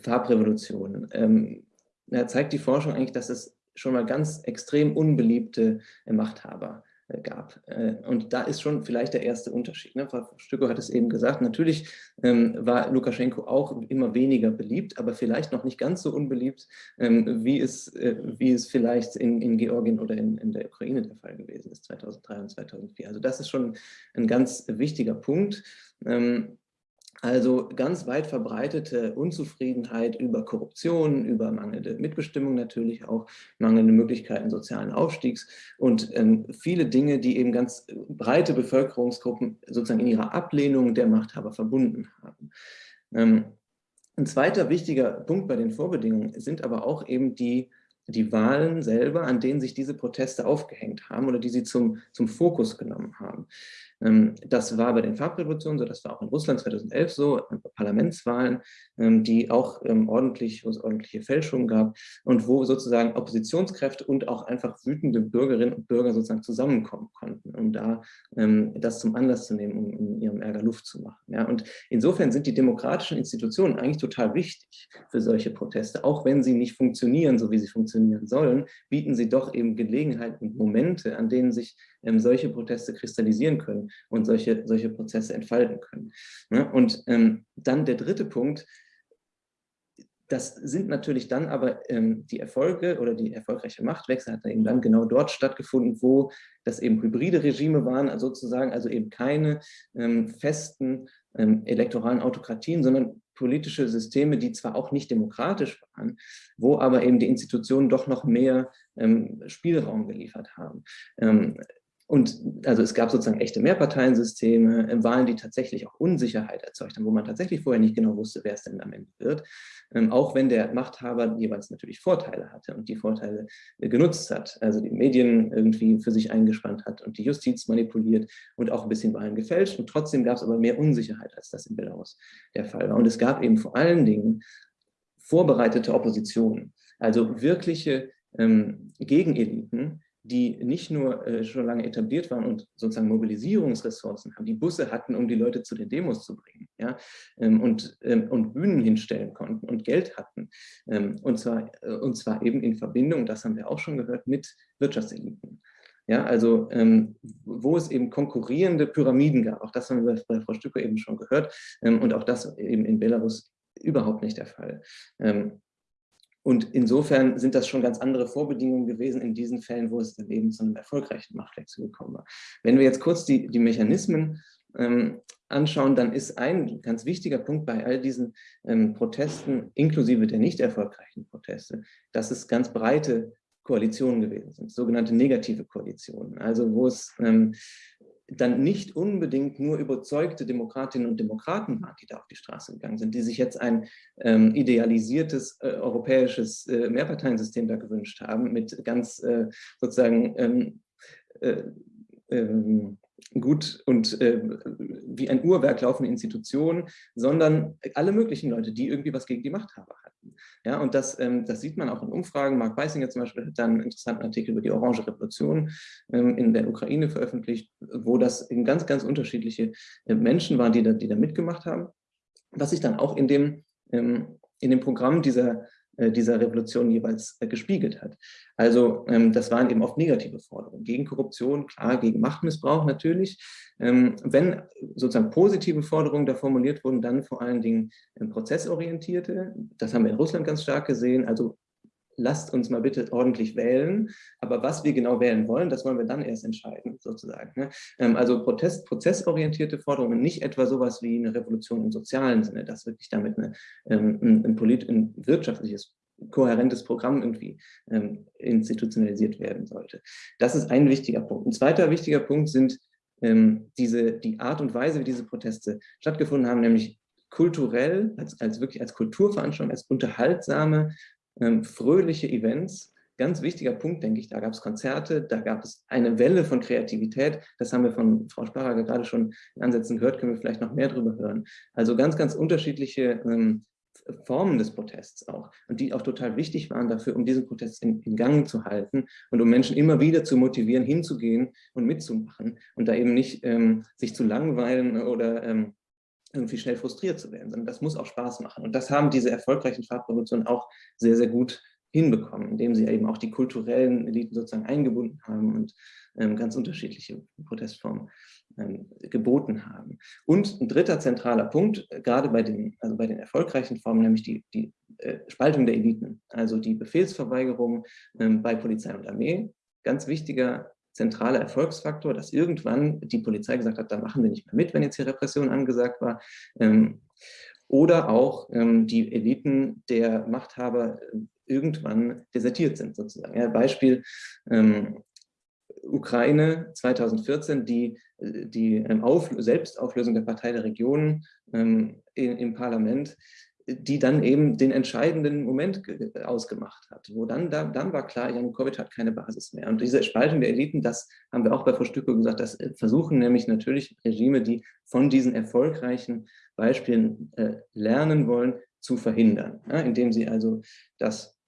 Farbrevolutionen. Da zeigt die Forschung eigentlich, dass es schon mal ganz extrem unbeliebte Machthaber äh, gab. Äh, und da ist schon vielleicht der erste Unterschied. Ne? Frau Stücko hat es eben gesagt, natürlich ähm, war Lukaschenko auch immer weniger beliebt, aber vielleicht noch nicht ganz so unbeliebt, ähm, wie, es, äh, wie es vielleicht in, in Georgien oder in, in der Ukraine der Fall gewesen ist, 2003 und 2004. Also das ist schon ein ganz wichtiger Punkt. Ähm, also ganz weit verbreitete Unzufriedenheit über Korruption, über mangelnde Mitbestimmung natürlich auch, mangelnde Möglichkeiten sozialen Aufstiegs und ähm, viele Dinge, die eben ganz breite Bevölkerungsgruppen sozusagen in ihrer Ablehnung der Machthaber verbunden haben. Ähm, ein zweiter wichtiger Punkt bei den Vorbedingungen sind aber auch eben die die Wahlen selber, an denen sich diese Proteste aufgehängt haben oder die sie zum, zum Fokus genommen haben. Ähm, das war bei den Farbrevolutionen so, das war auch in Russland 2011 so, Parlamentswahlen, ähm, die auch ähm, ordentlich, wo es ordentliche Fälschungen gab und wo sozusagen Oppositionskräfte und auch einfach wütende Bürgerinnen und Bürger sozusagen zusammenkommen konnten, um da das zum Anlass zu nehmen, um, um ihrem Ärger Luft zu machen. Ja, und insofern sind die demokratischen Institutionen eigentlich total wichtig für solche Proteste, auch wenn sie nicht funktionieren, so wie sie funktionieren sollen, bieten sie doch eben Gelegenheiten und Momente, an denen sich solche Proteste kristallisieren können und solche, solche Prozesse entfalten können. Ne? Und ähm, dann der dritte Punkt, das sind natürlich dann aber ähm, die Erfolge oder die erfolgreiche Machtwechsel hat eben dann genau dort stattgefunden, wo das eben hybride Regime waren, also sozusagen also eben keine ähm, festen elektoralen Autokratien, sondern politische Systeme, die zwar auch nicht demokratisch waren, wo aber eben die Institutionen doch noch mehr Spielraum geliefert haben. Und also es gab sozusagen echte Mehrparteiensysteme, äh, Wahlen, die tatsächlich auch Unsicherheit erzeugt haben, wo man tatsächlich vorher nicht genau wusste, wer es denn am Ende wird. Ähm, auch wenn der Machthaber jeweils natürlich Vorteile hatte und die Vorteile äh, genutzt hat. Also die Medien irgendwie für sich eingespannt hat und die Justiz manipuliert und auch ein bisschen Wahlen gefälscht. Und trotzdem gab es aber mehr Unsicherheit, als das in Belarus der Fall war. Und es gab eben vor allen Dingen vorbereitete Oppositionen, also wirkliche ähm, Gegeneliten, die nicht nur äh, schon lange etabliert waren und sozusagen Mobilisierungsressourcen haben, die Busse hatten, um die Leute zu den Demos zu bringen, ja, ähm, und, ähm, und Bühnen hinstellen konnten und Geld hatten. Ähm, und, zwar, äh, und zwar eben in Verbindung, das haben wir auch schon gehört, mit Wirtschaftseliten. Ja, also ähm, wo es eben konkurrierende Pyramiden gab, auch das haben wir bei Frau Stücke eben schon gehört, ähm, und auch das eben in Belarus überhaupt nicht der Fall. Ähm, und insofern sind das schon ganz andere Vorbedingungen gewesen in diesen Fällen, wo es eben zu einem erfolgreichen Machtwechsel gekommen war. Wenn wir jetzt kurz die, die Mechanismen ähm, anschauen, dann ist ein ganz wichtiger Punkt bei all diesen ähm, Protesten, inklusive der nicht erfolgreichen Proteste, dass es ganz breite Koalitionen gewesen sind, sogenannte negative Koalitionen, also wo es ähm, dann nicht unbedingt nur überzeugte Demokratinnen und Demokraten waren, die da auf die Straße gegangen sind, die sich jetzt ein ähm, idealisiertes äh, europäisches äh, Mehrparteiensystem da gewünscht haben, mit ganz äh, sozusagen ähm, äh, ähm, gut und äh, wie ein Uhrwerk laufende Institutionen, sondern alle möglichen Leute, die irgendwie was gegen die Machthaber hatten. Ja, und das, ähm, das sieht man auch in Umfragen. Mark Beisinger zum Beispiel hat dann einen interessanten Artikel über die Orange Revolution ähm, in der Ukraine veröffentlicht, wo das eben ganz, ganz unterschiedliche äh, Menschen waren, die da, die da mitgemacht haben. Was sich dann auch in dem, ähm, in dem Programm dieser dieser Revolution jeweils äh, gespiegelt hat. Also ähm, das waren eben oft negative Forderungen. Gegen Korruption, klar, gegen Machtmissbrauch natürlich. Ähm, wenn sozusagen positive Forderungen da formuliert wurden, dann vor allen Dingen ähm, prozessorientierte. Das haben wir in Russland ganz stark gesehen. Also lasst uns mal bitte ordentlich wählen. Aber was wir genau wählen wollen, das wollen wir dann erst entscheiden, sozusagen. Ne? Ähm, also Protest, prozessorientierte Forderungen, nicht etwa sowas wie eine Revolution im sozialen Sinne, dass wirklich damit eine, ähm, ein, ein, polit, ein wirtschaftliches kohärentes Programm irgendwie ähm, institutionalisiert werden sollte. Das ist ein wichtiger Punkt. Ein zweiter wichtiger Punkt sind ähm, diese, die Art und Weise, wie diese Proteste stattgefunden haben, nämlich kulturell, als, als wirklich als Kulturveranstaltung, als unterhaltsame, ähm, fröhliche Events. Ganz wichtiger Punkt, denke ich, da gab es Konzerte, da gab es eine Welle von Kreativität. Das haben wir von Frau Sparrager gerade schon in Ansätzen gehört, können wir vielleicht noch mehr darüber hören. Also ganz, ganz unterschiedliche ähm, Formen des Protests auch und die auch total wichtig waren dafür, um diesen Protest in, in, Gang zu halten und um Menschen immer wieder zu motivieren, hinzugehen und mitzumachen und da eben nicht ähm, sich zu langweilen oder ähm, irgendwie schnell frustriert zu werden, sondern das muss auch Spaß machen. Und das haben diese erfolgreichen Farbrevolutionen auch sehr, sehr gut hinbekommen, indem sie eben auch die kulturellen Eliten sozusagen eingebunden haben und ähm, ganz unterschiedliche Protestformen ähm, geboten haben. Und ein dritter zentraler Punkt, äh, gerade bei den, also bei den erfolgreichen Formen, nämlich die, die äh, Spaltung der Eliten, also die Befehlsverweigerung ähm, bei Polizei und Armee, ganz wichtiger zentraler Erfolgsfaktor, dass irgendwann die Polizei gesagt hat, da machen wir nicht mehr mit, wenn jetzt hier Repression angesagt war. Ähm, oder auch ähm, die Eliten der Machthaber äh, irgendwann desertiert sind, sozusagen. Ja, Beispiel ähm, Ukraine 2014, die, äh, die Auf Selbstauflösung der Partei der Regionen im, im Parlament die dann eben den entscheidenden Moment ausgemacht hat, wo dann, da, dann war klar, Janukowitsch hat keine Basis mehr. Und diese Spaltung der Eliten, das haben wir auch bei Stücke gesagt, das äh, versuchen nämlich natürlich Regime, die von diesen erfolgreichen Beispielen äh, lernen wollen, zu verhindern, ja, indem sie also das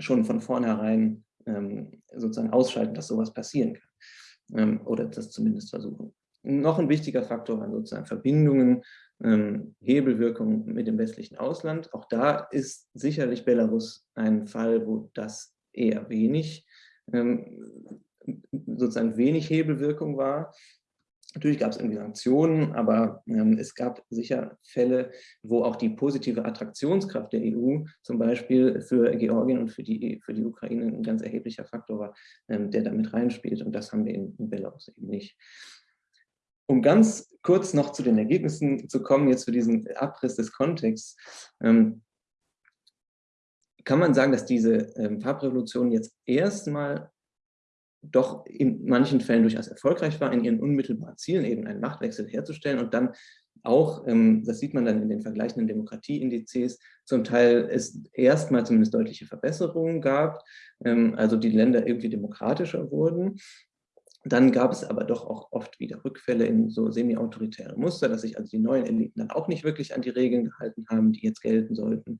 schon von vornherein ähm, sozusagen ausschalten, dass sowas passieren kann ähm, oder das zumindest versuchen. Noch ein wichtiger Faktor waren sozusagen Verbindungen ähm, Hebelwirkung mit dem westlichen Ausland. Auch da ist sicherlich Belarus ein Fall, wo das eher wenig, ähm, sozusagen wenig Hebelwirkung war. Natürlich gab es irgendwie Sanktionen, aber ähm, es gab sicher Fälle, wo auch die positive Attraktionskraft der EU zum Beispiel für Georgien und für die, für die Ukraine ein ganz erheblicher Faktor war, ähm, der damit reinspielt. Und das haben wir in, in Belarus eben nicht. Um ganz kurz noch zu den Ergebnissen zu kommen, jetzt für diesen Abriss des Kontexts, ähm, kann man sagen, dass diese ähm, Farbrevolution jetzt erstmal doch in manchen Fällen durchaus erfolgreich war, in ihren unmittelbaren Zielen eben einen Machtwechsel herzustellen und dann auch, ähm, das sieht man dann in den vergleichenden Demokratieindizes, zum Teil es erstmal zumindest deutliche Verbesserungen gab, ähm, also die Länder irgendwie demokratischer wurden. Dann gab es aber doch auch oft wieder Rückfälle in so semi-autoritäre Muster, dass sich also die neuen Eliten dann auch nicht wirklich an die Regeln gehalten haben, die jetzt gelten sollten.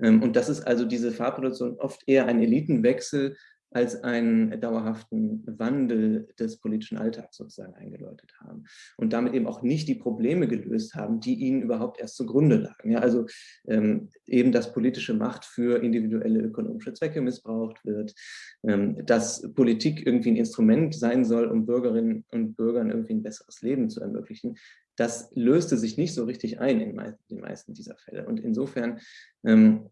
Ähm, und das ist also diese Farbproduktion oft eher ein Elitenwechsel als einen dauerhaften Wandel des politischen Alltags sozusagen eingeläutet haben und damit eben auch nicht die Probleme gelöst haben, die ihnen überhaupt erst zugrunde lagen. Ja, also ähm, eben, dass politische Macht für individuelle ökonomische Zwecke missbraucht wird, ähm, dass Politik irgendwie ein Instrument sein soll, um Bürgerinnen und Bürgern irgendwie ein besseres Leben zu ermöglichen. Das löste sich nicht so richtig ein in den meisten dieser Fälle. Und insofern ähm,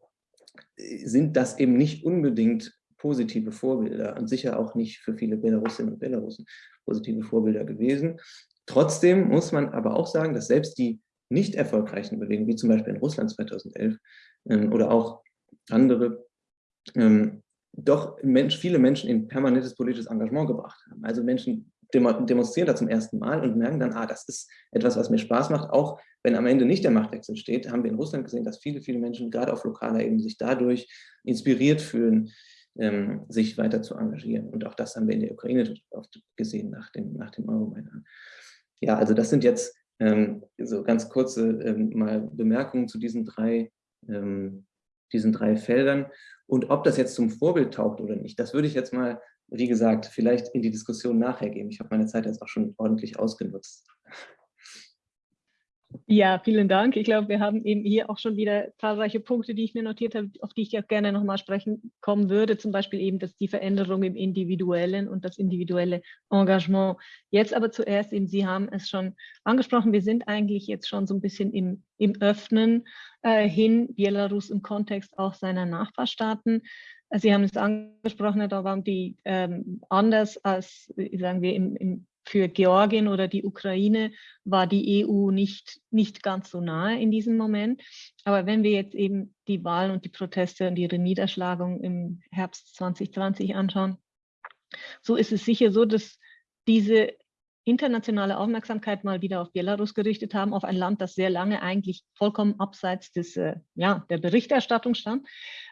sind das eben nicht unbedingt positive Vorbilder und sicher auch nicht für viele Belarusinnen und Belarusen positive Vorbilder gewesen. Trotzdem muss man aber auch sagen, dass selbst die nicht erfolgreichen Bewegungen, wie zum Beispiel in Russland 2011 ähm, oder auch andere, ähm, doch Mensch, viele Menschen in permanentes politisches Engagement gebracht haben. Also Menschen demonstrieren da zum ersten Mal und merken dann, ah, das ist etwas, was mir Spaß macht, auch wenn am Ende nicht der Machtwechsel steht, haben wir in Russland gesehen, dass viele, viele Menschen gerade auf lokaler Ebene sich dadurch inspiriert fühlen, ähm, sich weiter zu engagieren. Und auch das haben wir in der Ukraine oft gesehen nach dem, nach dem Euromaidan. Ja, also das sind jetzt ähm, so ganz kurze ähm, mal Bemerkungen zu diesen drei, ähm, diesen drei Feldern. Und ob das jetzt zum Vorbild taugt oder nicht, das würde ich jetzt mal, wie gesagt, vielleicht in die Diskussion nachher geben. Ich habe meine Zeit jetzt auch schon ordentlich ausgenutzt. Ja, vielen Dank. Ich glaube, wir haben eben hier auch schon wieder zahlreiche Punkte, die ich mir notiert habe, auf die ich ja gerne nochmal sprechen kommen würde. Zum Beispiel eben, dass die Veränderung im Individuellen und das individuelle Engagement. Jetzt aber zuerst eben, Sie haben es schon angesprochen, wir sind eigentlich jetzt schon so ein bisschen im, im Öffnen äh, hin, Belarus im Kontext auch seiner Nachbarstaaten. Sie haben es angesprochen, da waren die ähm, anders als, sagen wir, im, im für Georgien oder die Ukraine war die EU nicht, nicht ganz so nahe in diesem Moment. Aber wenn wir jetzt eben die Wahlen und die Proteste und ihre Niederschlagung im Herbst 2020 anschauen, so ist es sicher so, dass diese internationale Aufmerksamkeit mal wieder auf Belarus gerichtet haben, auf ein Land, das sehr lange eigentlich vollkommen abseits des, äh, ja, der Berichterstattung stand.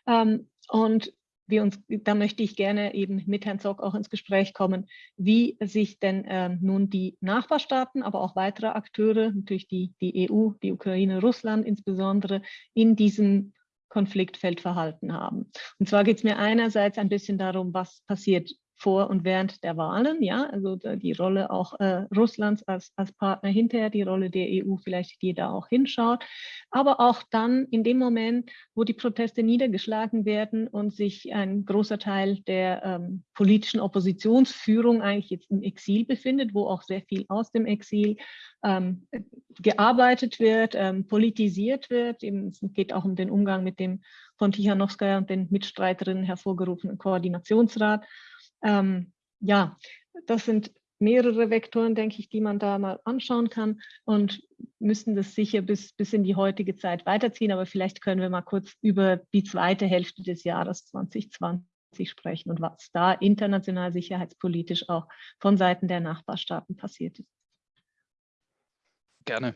Ähm, und wir uns, da möchte ich gerne eben mit Herrn Zock auch ins Gespräch kommen, wie sich denn äh, nun die Nachbarstaaten, aber auch weitere Akteure, natürlich die, die EU, die Ukraine, Russland insbesondere, in diesem Konfliktfeld verhalten haben. Und zwar geht es mir einerseits ein bisschen darum, was passiert vor und während der Wahlen, ja, also die Rolle auch äh, Russlands als, als Partner hinterher, die Rolle der EU vielleicht, die da auch hinschaut, aber auch dann in dem Moment, wo die Proteste niedergeschlagen werden und sich ein großer Teil der ähm, politischen Oppositionsführung eigentlich jetzt im Exil befindet, wo auch sehr viel aus dem Exil ähm, gearbeitet wird, ähm, politisiert wird. Eben, es geht auch um den Umgang mit dem von Tichanowskaja und den Mitstreiterinnen hervorgerufenen Koordinationsrat. Ähm, ja, das sind mehrere Vektoren, denke ich, die man da mal anschauen kann und müssen das sicher bis, bis in die heutige Zeit weiterziehen. Aber vielleicht können wir mal kurz über die zweite Hälfte des Jahres 2020 sprechen und was da international sicherheitspolitisch auch von Seiten der Nachbarstaaten passiert ist. Gerne.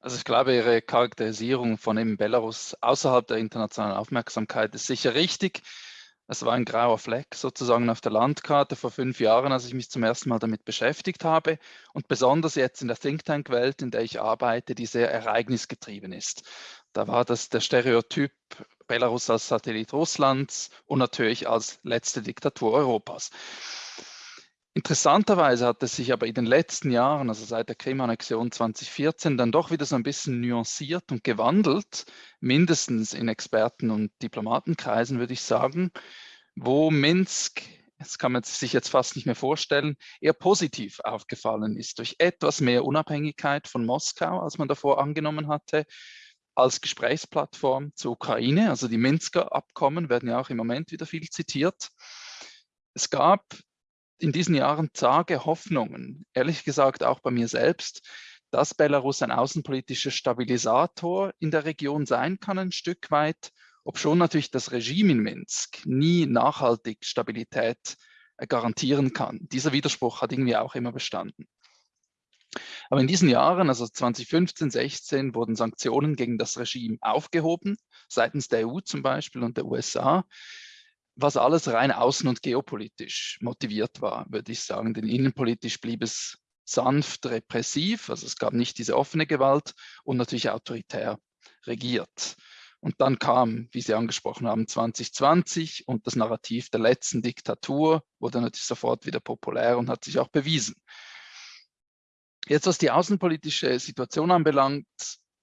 Also ich glaube, Ihre Charakterisierung von eben Belarus außerhalb der internationalen Aufmerksamkeit ist sicher richtig. Es war ein grauer Fleck sozusagen auf der Landkarte vor fünf Jahren, als ich mich zum ersten Mal damit beschäftigt habe und besonders jetzt in der Think Tank-Welt, in der ich arbeite, die sehr ereignisgetrieben ist. Da war das der Stereotyp Belarus als Satellit Russlands und natürlich als letzte Diktatur Europas. Interessanterweise hat es sich aber in den letzten Jahren, also seit der Krim-Annexion 2014, dann doch wieder so ein bisschen nuanciert und gewandelt, mindestens in Experten- und Diplomatenkreisen, würde ich sagen, wo Minsk, das kann man sich jetzt fast nicht mehr vorstellen, eher positiv aufgefallen ist, durch etwas mehr Unabhängigkeit von Moskau, als man davor angenommen hatte, als Gesprächsplattform zur Ukraine. Also die Minsker Abkommen werden ja auch im Moment wieder viel zitiert. Es gab in diesen Jahren zage Hoffnungen, ehrlich gesagt auch bei mir selbst, dass Belarus ein außenpolitischer Stabilisator in der Region sein kann, ein Stück weit, obschon natürlich das Regime in Minsk nie nachhaltig Stabilität äh, garantieren kann. Dieser Widerspruch hat irgendwie auch immer bestanden. Aber in diesen Jahren, also 2015, 16, wurden Sanktionen gegen das Regime aufgehoben, seitens der EU zum Beispiel und der USA was alles rein außen- und geopolitisch motiviert war, würde ich sagen. Denn innenpolitisch blieb es sanft repressiv, also es gab nicht diese offene Gewalt und natürlich autoritär regiert. Und dann kam, wie Sie angesprochen haben, 2020 und das Narrativ der letzten Diktatur wurde natürlich sofort wieder populär und hat sich auch bewiesen. Jetzt, was die außenpolitische Situation anbelangt,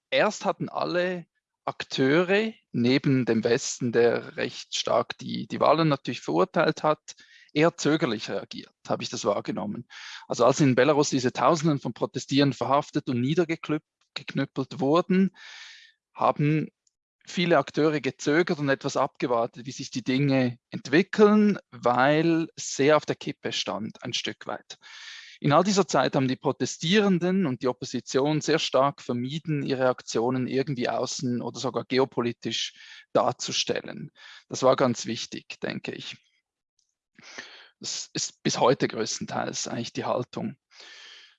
erst hatten alle Akteure neben dem Westen, der recht stark die, die Wahlen natürlich verurteilt hat, eher zögerlich reagiert, habe ich das wahrgenommen. Also als in Belarus diese Tausenden von Protestierenden verhaftet und niedergeknüppelt wurden, haben viele Akteure gezögert und etwas abgewartet, wie sich die Dinge entwickeln, weil sehr auf der Kippe stand, ein Stück weit. In all dieser Zeit haben die Protestierenden und die Opposition sehr stark vermieden, ihre Aktionen irgendwie außen oder sogar geopolitisch darzustellen. Das war ganz wichtig, denke ich. Das ist bis heute größtenteils eigentlich die Haltung.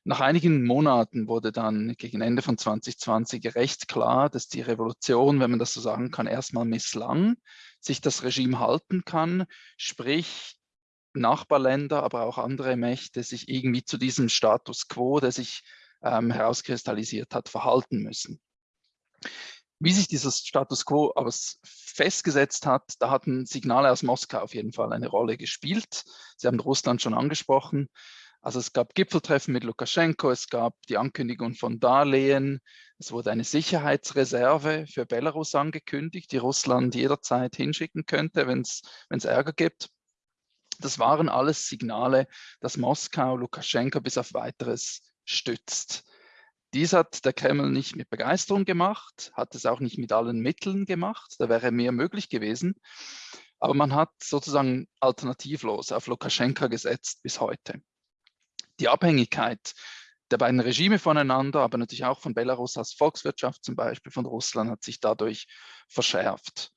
Nach einigen Monaten wurde dann gegen Ende von 2020 recht klar, dass die Revolution, wenn man das so sagen kann, erstmal misslang, sich das Regime halten kann, sprich Nachbarländer, aber auch andere Mächte sich irgendwie zu diesem Status quo, der sich ähm, herauskristallisiert hat, verhalten müssen. Wie sich dieses Status quo aber festgesetzt hat, da hatten Signale aus Moskau auf jeden Fall eine Rolle gespielt. Sie haben Russland schon angesprochen. Also es gab Gipfeltreffen mit Lukaschenko, es gab die Ankündigung von Darlehen, es wurde eine Sicherheitsreserve für Belarus angekündigt, die Russland jederzeit hinschicken könnte, wenn es Ärger gibt. Das waren alles Signale, dass Moskau Lukaschenko bis auf weiteres stützt. Dies hat der Kreml nicht mit Begeisterung gemacht, hat es auch nicht mit allen Mitteln gemacht, da wäre mehr möglich gewesen. Aber man hat sozusagen alternativlos auf Lukaschenka gesetzt bis heute. Die Abhängigkeit der beiden Regime voneinander, aber natürlich auch von Belarus als Volkswirtschaft zum Beispiel, von Russland, hat sich dadurch verschärft.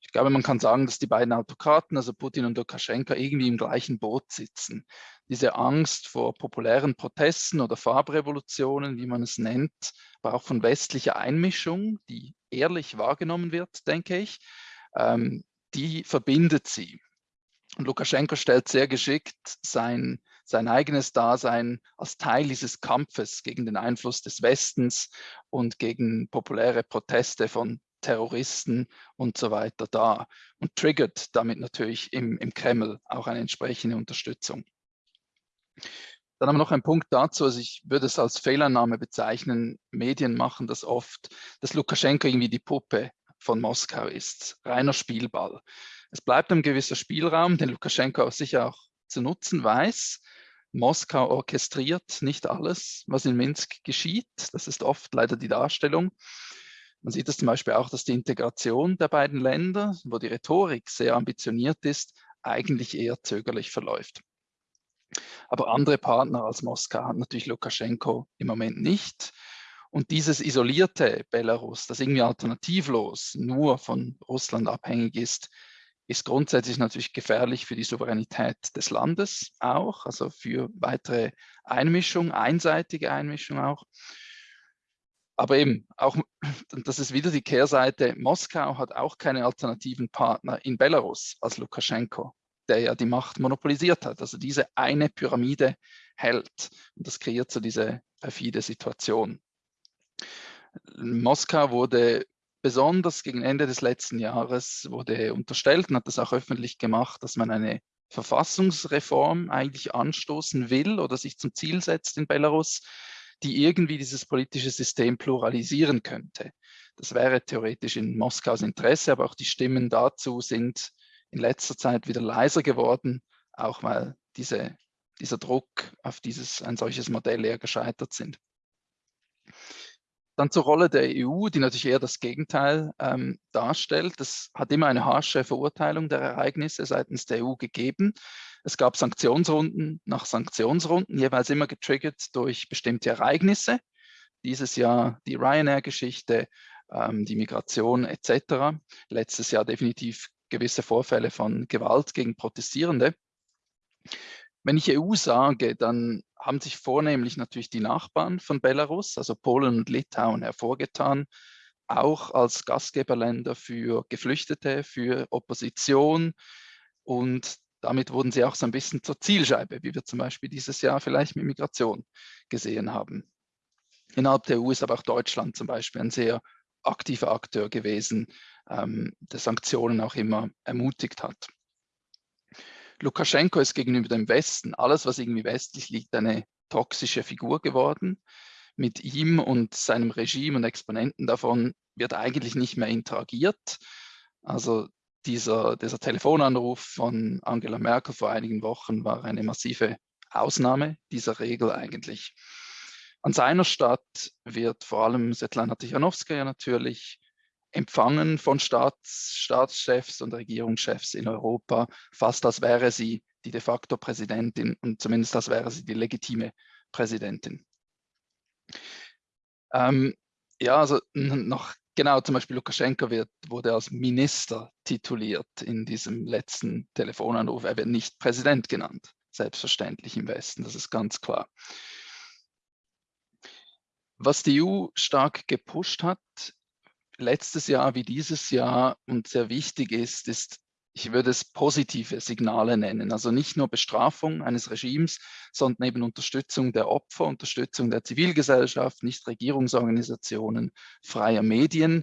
Ich glaube, man kann sagen, dass die beiden Autokraten, also Putin und Lukaschenka, irgendwie im gleichen Boot sitzen. Diese Angst vor populären Protesten oder Farbrevolutionen, wie man es nennt, aber auch von westlicher Einmischung, die ehrlich wahrgenommen wird, denke ich, ähm, die verbindet sie. Und Lukaschenko stellt sehr geschickt sein, sein eigenes Dasein als Teil dieses Kampfes gegen den Einfluss des Westens und gegen populäre Proteste von Terroristen und so weiter da und triggert damit natürlich im, im Kreml auch eine entsprechende Unterstützung. Dann haben wir noch einen Punkt dazu, also ich würde es als Fehlannahme bezeichnen, Medien machen das oft, dass Lukaschenko irgendwie die Puppe von Moskau ist, reiner Spielball. Es bleibt ein gewisser Spielraum, den Lukaschenko sicher auch zu nutzen weiß. Moskau orchestriert nicht alles, was in Minsk geschieht. Das ist oft leider die Darstellung. Man sieht es zum Beispiel auch, dass die Integration der beiden Länder, wo die Rhetorik sehr ambitioniert ist, eigentlich eher zögerlich verläuft. Aber andere Partner als Moskau hat natürlich Lukaschenko im Moment nicht. Und dieses isolierte Belarus, das irgendwie alternativlos nur von Russland abhängig ist, ist grundsätzlich natürlich gefährlich für die Souveränität des Landes auch, also für weitere Einmischung, einseitige Einmischung auch. Aber eben, auch, das ist wieder die Kehrseite, Moskau hat auch keine alternativen Partner in Belarus als Lukaschenko, der ja die Macht monopolisiert hat. Also diese eine Pyramide hält. Und das kreiert so diese perfide Situation. Moskau wurde besonders gegen Ende des letzten Jahres wurde unterstellt und hat das auch öffentlich gemacht, dass man eine Verfassungsreform eigentlich anstoßen will oder sich zum Ziel setzt in Belarus, die irgendwie dieses politische System pluralisieren könnte. Das wäre theoretisch in Moskaus Interesse, aber auch die Stimmen dazu sind in letzter Zeit wieder leiser geworden, auch weil diese, dieser Druck auf dieses, ein solches Modell eher gescheitert sind. Dann zur Rolle der EU, die natürlich eher das Gegenteil ähm, darstellt. Es hat immer eine harsche Verurteilung der Ereignisse seitens der EU gegeben. Es gab Sanktionsrunden nach Sanktionsrunden, jeweils immer getriggert durch bestimmte Ereignisse. Dieses Jahr die Ryanair-Geschichte, ähm, die Migration etc. Letztes Jahr definitiv gewisse Vorfälle von Gewalt gegen Protestierende. Wenn ich EU sage, dann haben sich vornehmlich natürlich die Nachbarn von Belarus, also Polen und Litauen, hervorgetan, auch als Gastgeberländer für Geflüchtete, für Opposition. Und damit wurden sie auch so ein bisschen zur Zielscheibe, wie wir zum Beispiel dieses Jahr vielleicht mit Migration gesehen haben. Innerhalb der EU ist aber auch Deutschland zum Beispiel ein sehr aktiver Akteur gewesen, ähm, der Sanktionen auch immer ermutigt hat. Lukaschenko ist gegenüber dem Westen, alles was irgendwie westlich liegt, eine toxische Figur geworden. Mit ihm und seinem Regime und Exponenten davon wird eigentlich nicht mehr interagiert. Also dieser, dieser Telefonanruf von Angela Merkel vor einigen Wochen war eine massive Ausnahme dieser Regel eigentlich. An seiner Stadt wird vor allem Svetlana Tichanowskaja natürlich empfangen von Staats, Staatschefs und Regierungschefs in Europa, fast als wäre sie die de facto Präsidentin und zumindest als wäre sie die legitime Präsidentin. Ähm, ja, also noch genau, zum Beispiel Lukaschenko wird, wurde als Minister tituliert in diesem letzten Telefonanruf. Er wird nicht Präsident genannt, selbstverständlich im Westen, das ist ganz klar. Was die EU stark gepusht hat, letztes Jahr wie dieses Jahr und sehr wichtig ist, ist, ich würde es positive Signale nennen. Also nicht nur Bestrafung eines Regimes, sondern eben Unterstützung der Opfer, Unterstützung der Zivilgesellschaft, Nichtregierungsorganisationen, freier Medien.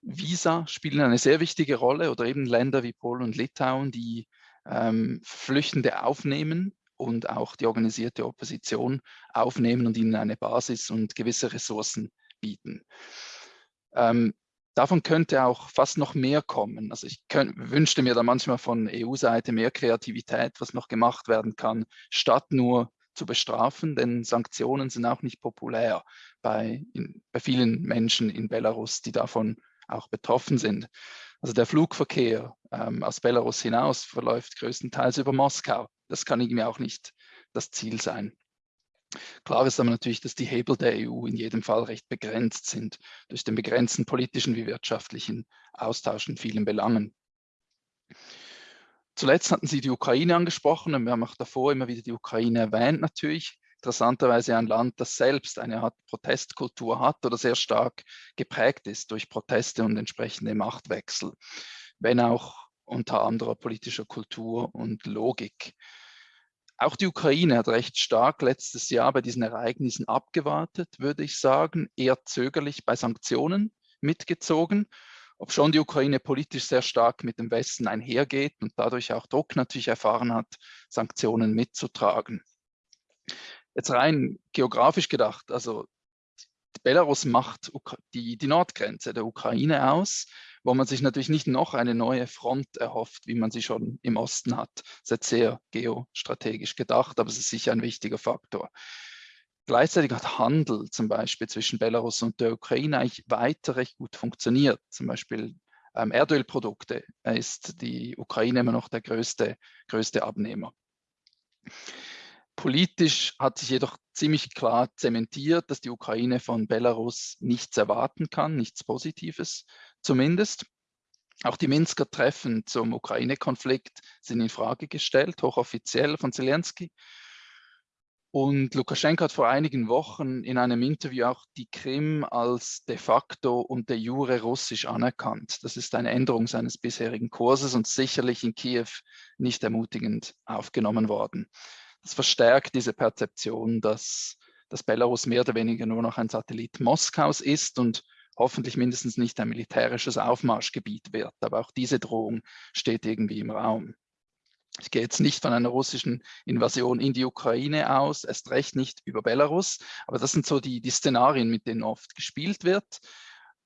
Visa spielen eine sehr wichtige Rolle oder eben Länder wie Polen und Litauen, die ähm, Flüchtende aufnehmen und auch die organisierte Opposition aufnehmen und ihnen eine Basis und gewisse Ressourcen bieten. Ähm, davon könnte auch fast noch mehr kommen. Also ich könnt, wünschte mir da manchmal von EU-Seite mehr Kreativität, was noch gemacht werden kann, statt nur zu bestrafen, denn Sanktionen sind auch nicht populär bei, in, bei vielen Menschen in Belarus, die davon auch betroffen sind. Also der Flugverkehr ähm, aus Belarus hinaus verläuft größtenteils über Moskau. Das kann irgendwie auch nicht das Ziel sein. Klar ist aber natürlich, dass die Hebel der EU in jedem Fall recht begrenzt sind, durch den begrenzten politischen wie wirtschaftlichen Austausch in vielen Belangen. Zuletzt hatten Sie die Ukraine angesprochen und wir haben auch davor immer wieder die Ukraine erwähnt natürlich. Interessanterweise ein Land, das selbst eine Art Protestkultur hat oder sehr stark geprägt ist durch Proteste und entsprechende Machtwechsel, wenn auch unter anderer politischer Kultur und Logik. Auch die Ukraine hat recht stark letztes Jahr bei diesen Ereignissen abgewartet, würde ich sagen, eher zögerlich bei Sanktionen mitgezogen, ob schon die Ukraine politisch sehr stark mit dem Westen einhergeht und dadurch auch Druck natürlich erfahren hat, Sanktionen mitzutragen. Jetzt rein geografisch gedacht, also Belarus macht die, die Nordgrenze der Ukraine aus wo man sich natürlich nicht noch eine neue Front erhofft, wie man sie schon im Osten hat. Das ist sehr geostrategisch gedacht, aber es ist sicher ein wichtiger Faktor. Gleichzeitig hat Handel zum Beispiel zwischen Belarus und der Ukraine eigentlich weiter recht gut funktioniert. Zum Beispiel ähm, Erdölprodukte ist die Ukraine immer noch der größte, größte Abnehmer. Politisch hat sich jedoch ziemlich klar zementiert, dass die Ukraine von Belarus nichts erwarten kann, nichts Positives zumindest. Auch die Minsker Treffen zum Ukraine-Konflikt sind in Frage gestellt, hochoffiziell von Zelensky. Und Lukaschenko hat vor einigen Wochen in einem Interview auch die Krim als de facto und de jure russisch anerkannt. Das ist eine Änderung seines bisherigen Kurses und sicherlich in Kiew nicht ermutigend aufgenommen worden. Das verstärkt diese Perzeption, dass, dass Belarus mehr oder weniger nur noch ein Satellit Moskaus ist und hoffentlich mindestens nicht ein militärisches Aufmarschgebiet wird. Aber auch diese Drohung steht irgendwie im Raum. Ich gehe jetzt nicht von einer russischen Invasion in die Ukraine aus, erst recht nicht über Belarus, aber das sind so die, die Szenarien, mit denen oft gespielt wird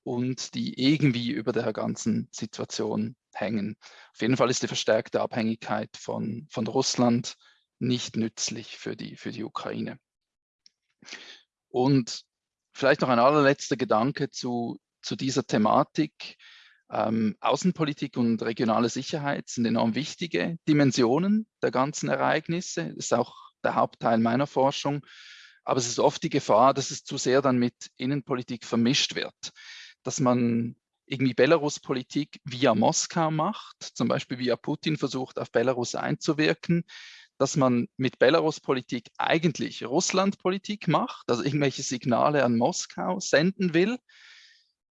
und die irgendwie über der ganzen Situation hängen. Auf jeden Fall ist die verstärkte Abhängigkeit von, von Russland nicht nützlich für die, für die Ukraine. Und Vielleicht noch ein allerletzter Gedanke zu, zu dieser Thematik. Ähm, Außenpolitik und regionale Sicherheit sind enorm wichtige Dimensionen der ganzen Ereignisse. Das ist auch der Hauptteil meiner Forschung. Aber es ist oft die Gefahr, dass es zu sehr dann mit Innenpolitik vermischt wird. Dass man irgendwie Belarus-Politik via Moskau macht, zum Beispiel via Putin versucht, auf Belarus einzuwirken, dass man mit Belarus-Politik eigentlich Russland-Politik macht, also irgendwelche Signale an Moskau senden will.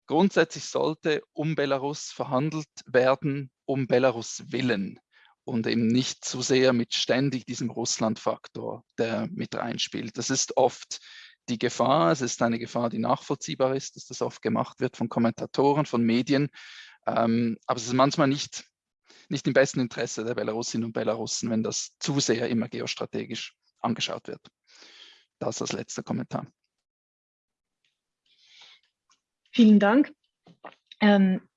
Grundsätzlich sollte um Belarus verhandelt werden, um Belarus willen und eben nicht zu sehr mit ständig diesem Russland-Faktor, der mit reinspielt. Das ist oft die Gefahr, es ist eine Gefahr, die nachvollziehbar ist, dass das oft gemacht wird von Kommentatoren, von Medien, ähm, aber es ist manchmal nicht, nicht im besten Interesse der Belarusinnen und Belarussen, wenn das zu sehr immer geostrategisch angeschaut wird. Das als letzter Kommentar. Vielen Dank. Ähm,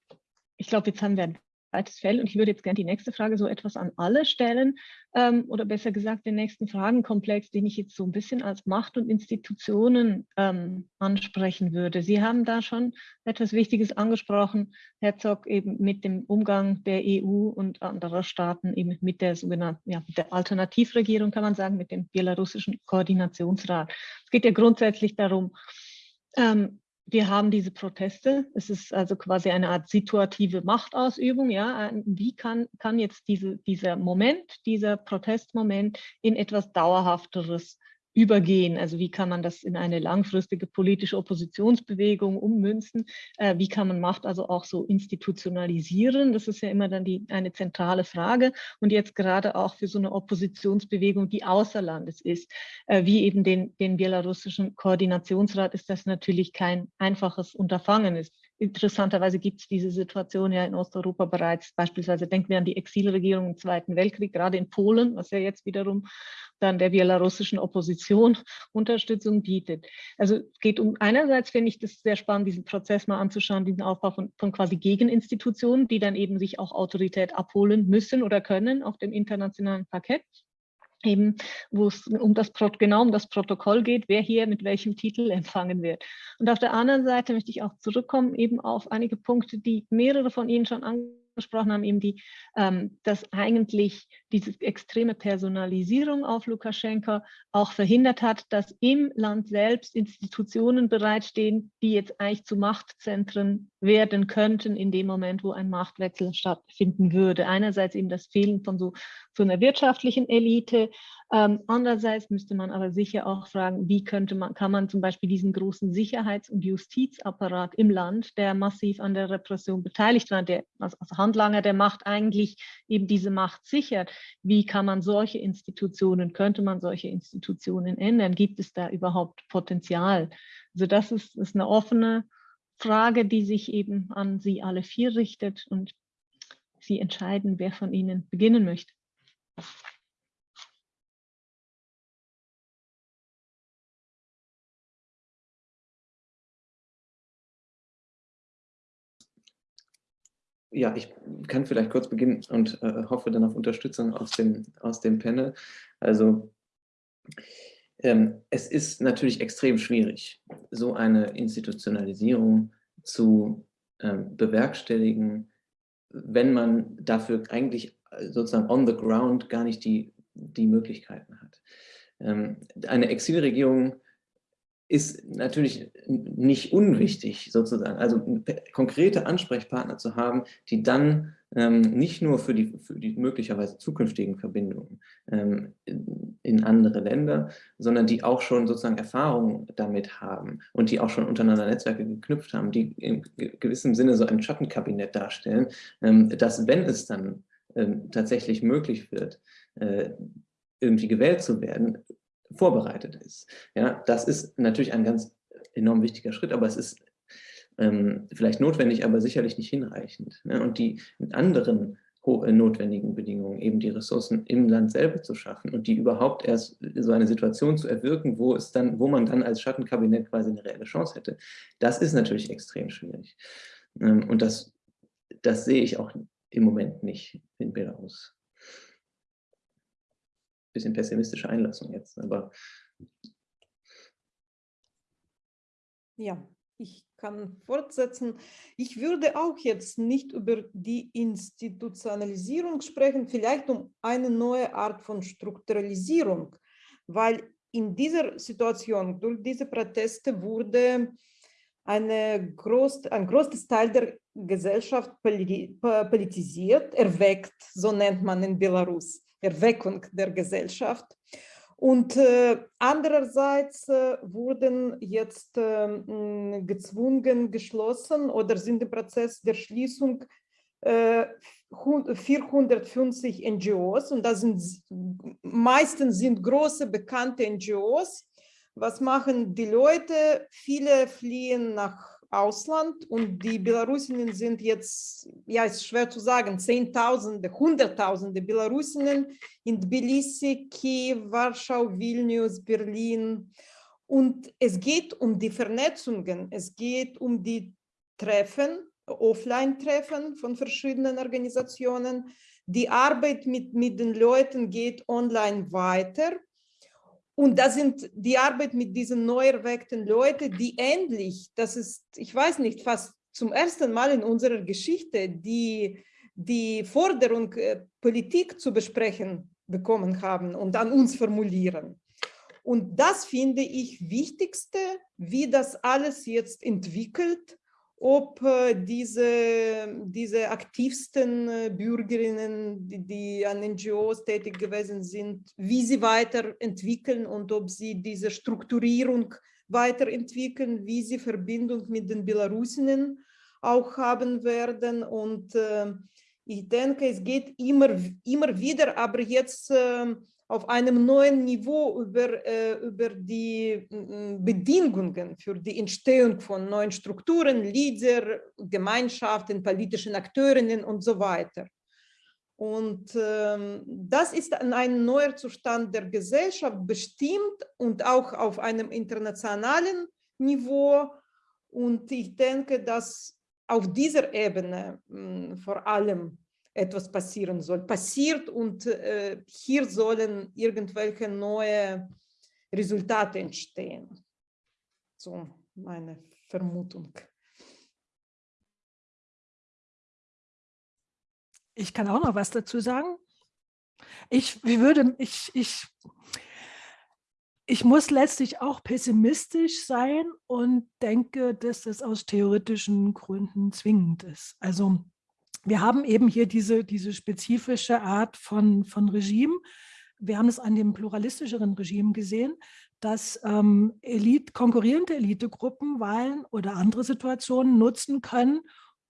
ich glaube, jetzt haben wir ein zweites Feld und ich würde jetzt gerne die nächste Frage so etwas an alle stellen ähm, oder besser gesagt den nächsten Fragenkomplex, den ich jetzt so ein bisschen als Macht und Institutionen ähm, ansprechen würde. Sie haben da schon etwas Wichtiges angesprochen, Herzog, eben mit dem Umgang der EU und anderer Staaten eben mit der sogenannten, ja, der Alternativregierung kann man sagen, mit dem belarussischen Koordinationsrat. Es geht ja grundsätzlich darum, ähm, wir haben diese Proteste. Es ist also quasi eine Art situative Machtausübung. Ja, wie kann, kann jetzt diese, dieser Moment, dieser Protestmoment in etwas Dauerhafteres übergehen? Also wie kann man das in eine langfristige politische Oppositionsbewegung ummünzen? Äh, wie kann man Macht also auch so institutionalisieren? Das ist ja immer dann die, eine zentrale Frage. Und jetzt gerade auch für so eine Oppositionsbewegung, die außer Landes ist, äh, wie eben den, den belarussischen Koordinationsrat, ist das natürlich kein einfaches Unterfangen. Ist interessanterweise gibt es diese Situation ja in Osteuropa bereits. Beispielsweise denken wir an die Exilregierung im Zweiten Weltkrieg, gerade in Polen, was ja jetzt wiederum dann der belarussischen Opposition Unterstützung bietet. Also es geht um, einerseits finde ich das sehr spannend, diesen Prozess mal anzuschauen, diesen Aufbau von, von quasi Gegeninstitutionen, die dann eben sich auch Autorität abholen müssen oder können auf dem internationalen Parkett eben, wo es um das, genau um das Protokoll geht, wer hier mit welchem Titel empfangen wird. Und auf der anderen Seite möchte ich auch zurückkommen eben auf einige Punkte, die mehrere von Ihnen schon angesprochen gesprochen haben, eben die, ähm, dass eigentlich diese extreme Personalisierung auf Lukaschenka auch verhindert hat, dass im Land selbst Institutionen bereitstehen, die jetzt eigentlich zu Machtzentren werden könnten in dem Moment, wo ein Machtwechsel stattfinden würde. Einerseits eben das Fehlen von so, so einer wirtschaftlichen Elite, ähm, andererseits müsste man aber sicher auch fragen, wie könnte man, kann man zum Beispiel diesen großen Sicherheits- und Justizapparat im Land, der massiv an der Repression beteiligt war, der als, als Handlanger der Macht eigentlich eben diese Macht sichert, wie kann man solche Institutionen, könnte man solche Institutionen ändern? Gibt es da überhaupt Potenzial? Also das ist, ist eine offene Frage, die sich eben an Sie alle vier richtet und Sie entscheiden, wer von Ihnen beginnen möchte. Ja, ich kann vielleicht kurz beginnen und äh, hoffe dann auf Unterstützung aus dem, aus dem Panel. Also ähm, es ist natürlich extrem schwierig, so eine Institutionalisierung zu ähm, bewerkstelligen, wenn man dafür eigentlich äh, sozusagen on the ground gar nicht die, die Möglichkeiten hat. Ähm, eine Exilregierung ist natürlich nicht unwichtig sozusagen, also konkrete Ansprechpartner zu haben, die dann ähm, nicht nur für die, für die möglicherweise zukünftigen Verbindungen ähm, in, andere Länder, sondern die auch schon sozusagen Erfahrungen damit haben und die auch schon untereinander Netzwerke geknüpft haben, die in gewissem Sinne so ein Schattenkabinett darstellen, ähm, dass wenn es dann ähm, tatsächlich möglich wird, äh, irgendwie gewählt zu werden, vorbereitet ist. Ja, das ist natürlich ein ganz enorm wichtiger Schritt, aber es ist ähm, vielleicht notwendig, aber sicherlich nicht hinreichend. Ne? Und die anderen äh, notwendigen Bedingungen, eben die Ressourcen im Land selber zu schaffen und die überhaupt erst so eine Situation zu erwirken, wo es dann, wo man dann als Schattenkabinett quasi eine reelle Chance hätte, das ist natürlich extrem schwierig. Ähm, und das, das sehe ich auch im Moment nicht in Belarus bisschen pessimistische Einlassung jetzt, aber. Ja, ich kann fortsetzen. Ich würde auch jetzt nicht über die Institutionalisierung sprechen, vielleicht um eine neue Art von Strukturalisierung, weil in dieser Situation, durch diese Proteste wurde eine groß, ein großes Teil der Gesellschaft politisiert, erweckt, so nennt man in Belarus. Erweckung der Gesellschaft. Und äh, andererseits äh, wurden jetzt äh, gezwungen geschlossen oder sind im Prozess der Schließung 450 NGOs und das sind meistens sind große bekannte NGOs, was machen die Leute? Viele fliehen nach Ausland und die Belarusinnen sind jetzt, ja, ist schwer zu sagen, Zehntausende, Hunderttausende Belarusinnen in Tbilisi, Kiew, Warschau, Vilnius, Berlin. Und es geht um die Vernetzungen, es geht um die Treffen, Offline-Treffen von verschiedenen Organisationen. Die Arbeit mit, mit den Leuten geht online weiter. Und das sind die Arbeit mit diesen neu erweckten Leuten, die endlich, das ist, ich weiß nicht, fast zum ersten Mal in unserer Geschichte, die die Forderung, äh, Politik zu besprechen bekommen haben und an uns formulieren. Und das finde ich wichtigste, wie das alles jetzt entwickelt ob äh, diese, diese aktivsten äh, Bürgerinnen, die, die, an NGOs tätig gewesen sind, wie sie weiterentwickeln und ob sie diese Strukturierung weiterentwickeln, wie sie Verbindung mit den Belarusinnen auch haben werden. Und äh, ich denke, es geht immer, immer wieder, aber jetzt äh, auf einem neuen Niveau über, äh, über die Bedingungen für die Entstehung von neuen Strukturen, Leader, Gemeinschaften, politischen Akteurinnen und so weiter. Und ähm, das ist ein neuer Zustand der Gesellschaft bestimmt und auch auf einem internationalen Niveau. Und ich denke, dass auf dieser Ebene mh, vor allem etwas passieren soll, passiert und äh, hier sollen irgendwelche neue Resultate entstehen. So meine Vermutung. Ich kann auch noch was dazu sagen. Ich, wie würde, ich, ich, ich muss letztlich auch pessimistisch sein und denke, dass das aus theoretischen Gründen zwingend ist. Also wir haben eben hier diese, diese spezifische Art von, von Regime. Wir haben es an dem pluralistischeren Regime gesehen, dass ähm, Elite, konkurrierende Elitegruppen Wahlen oder andere Situationen nutzen können,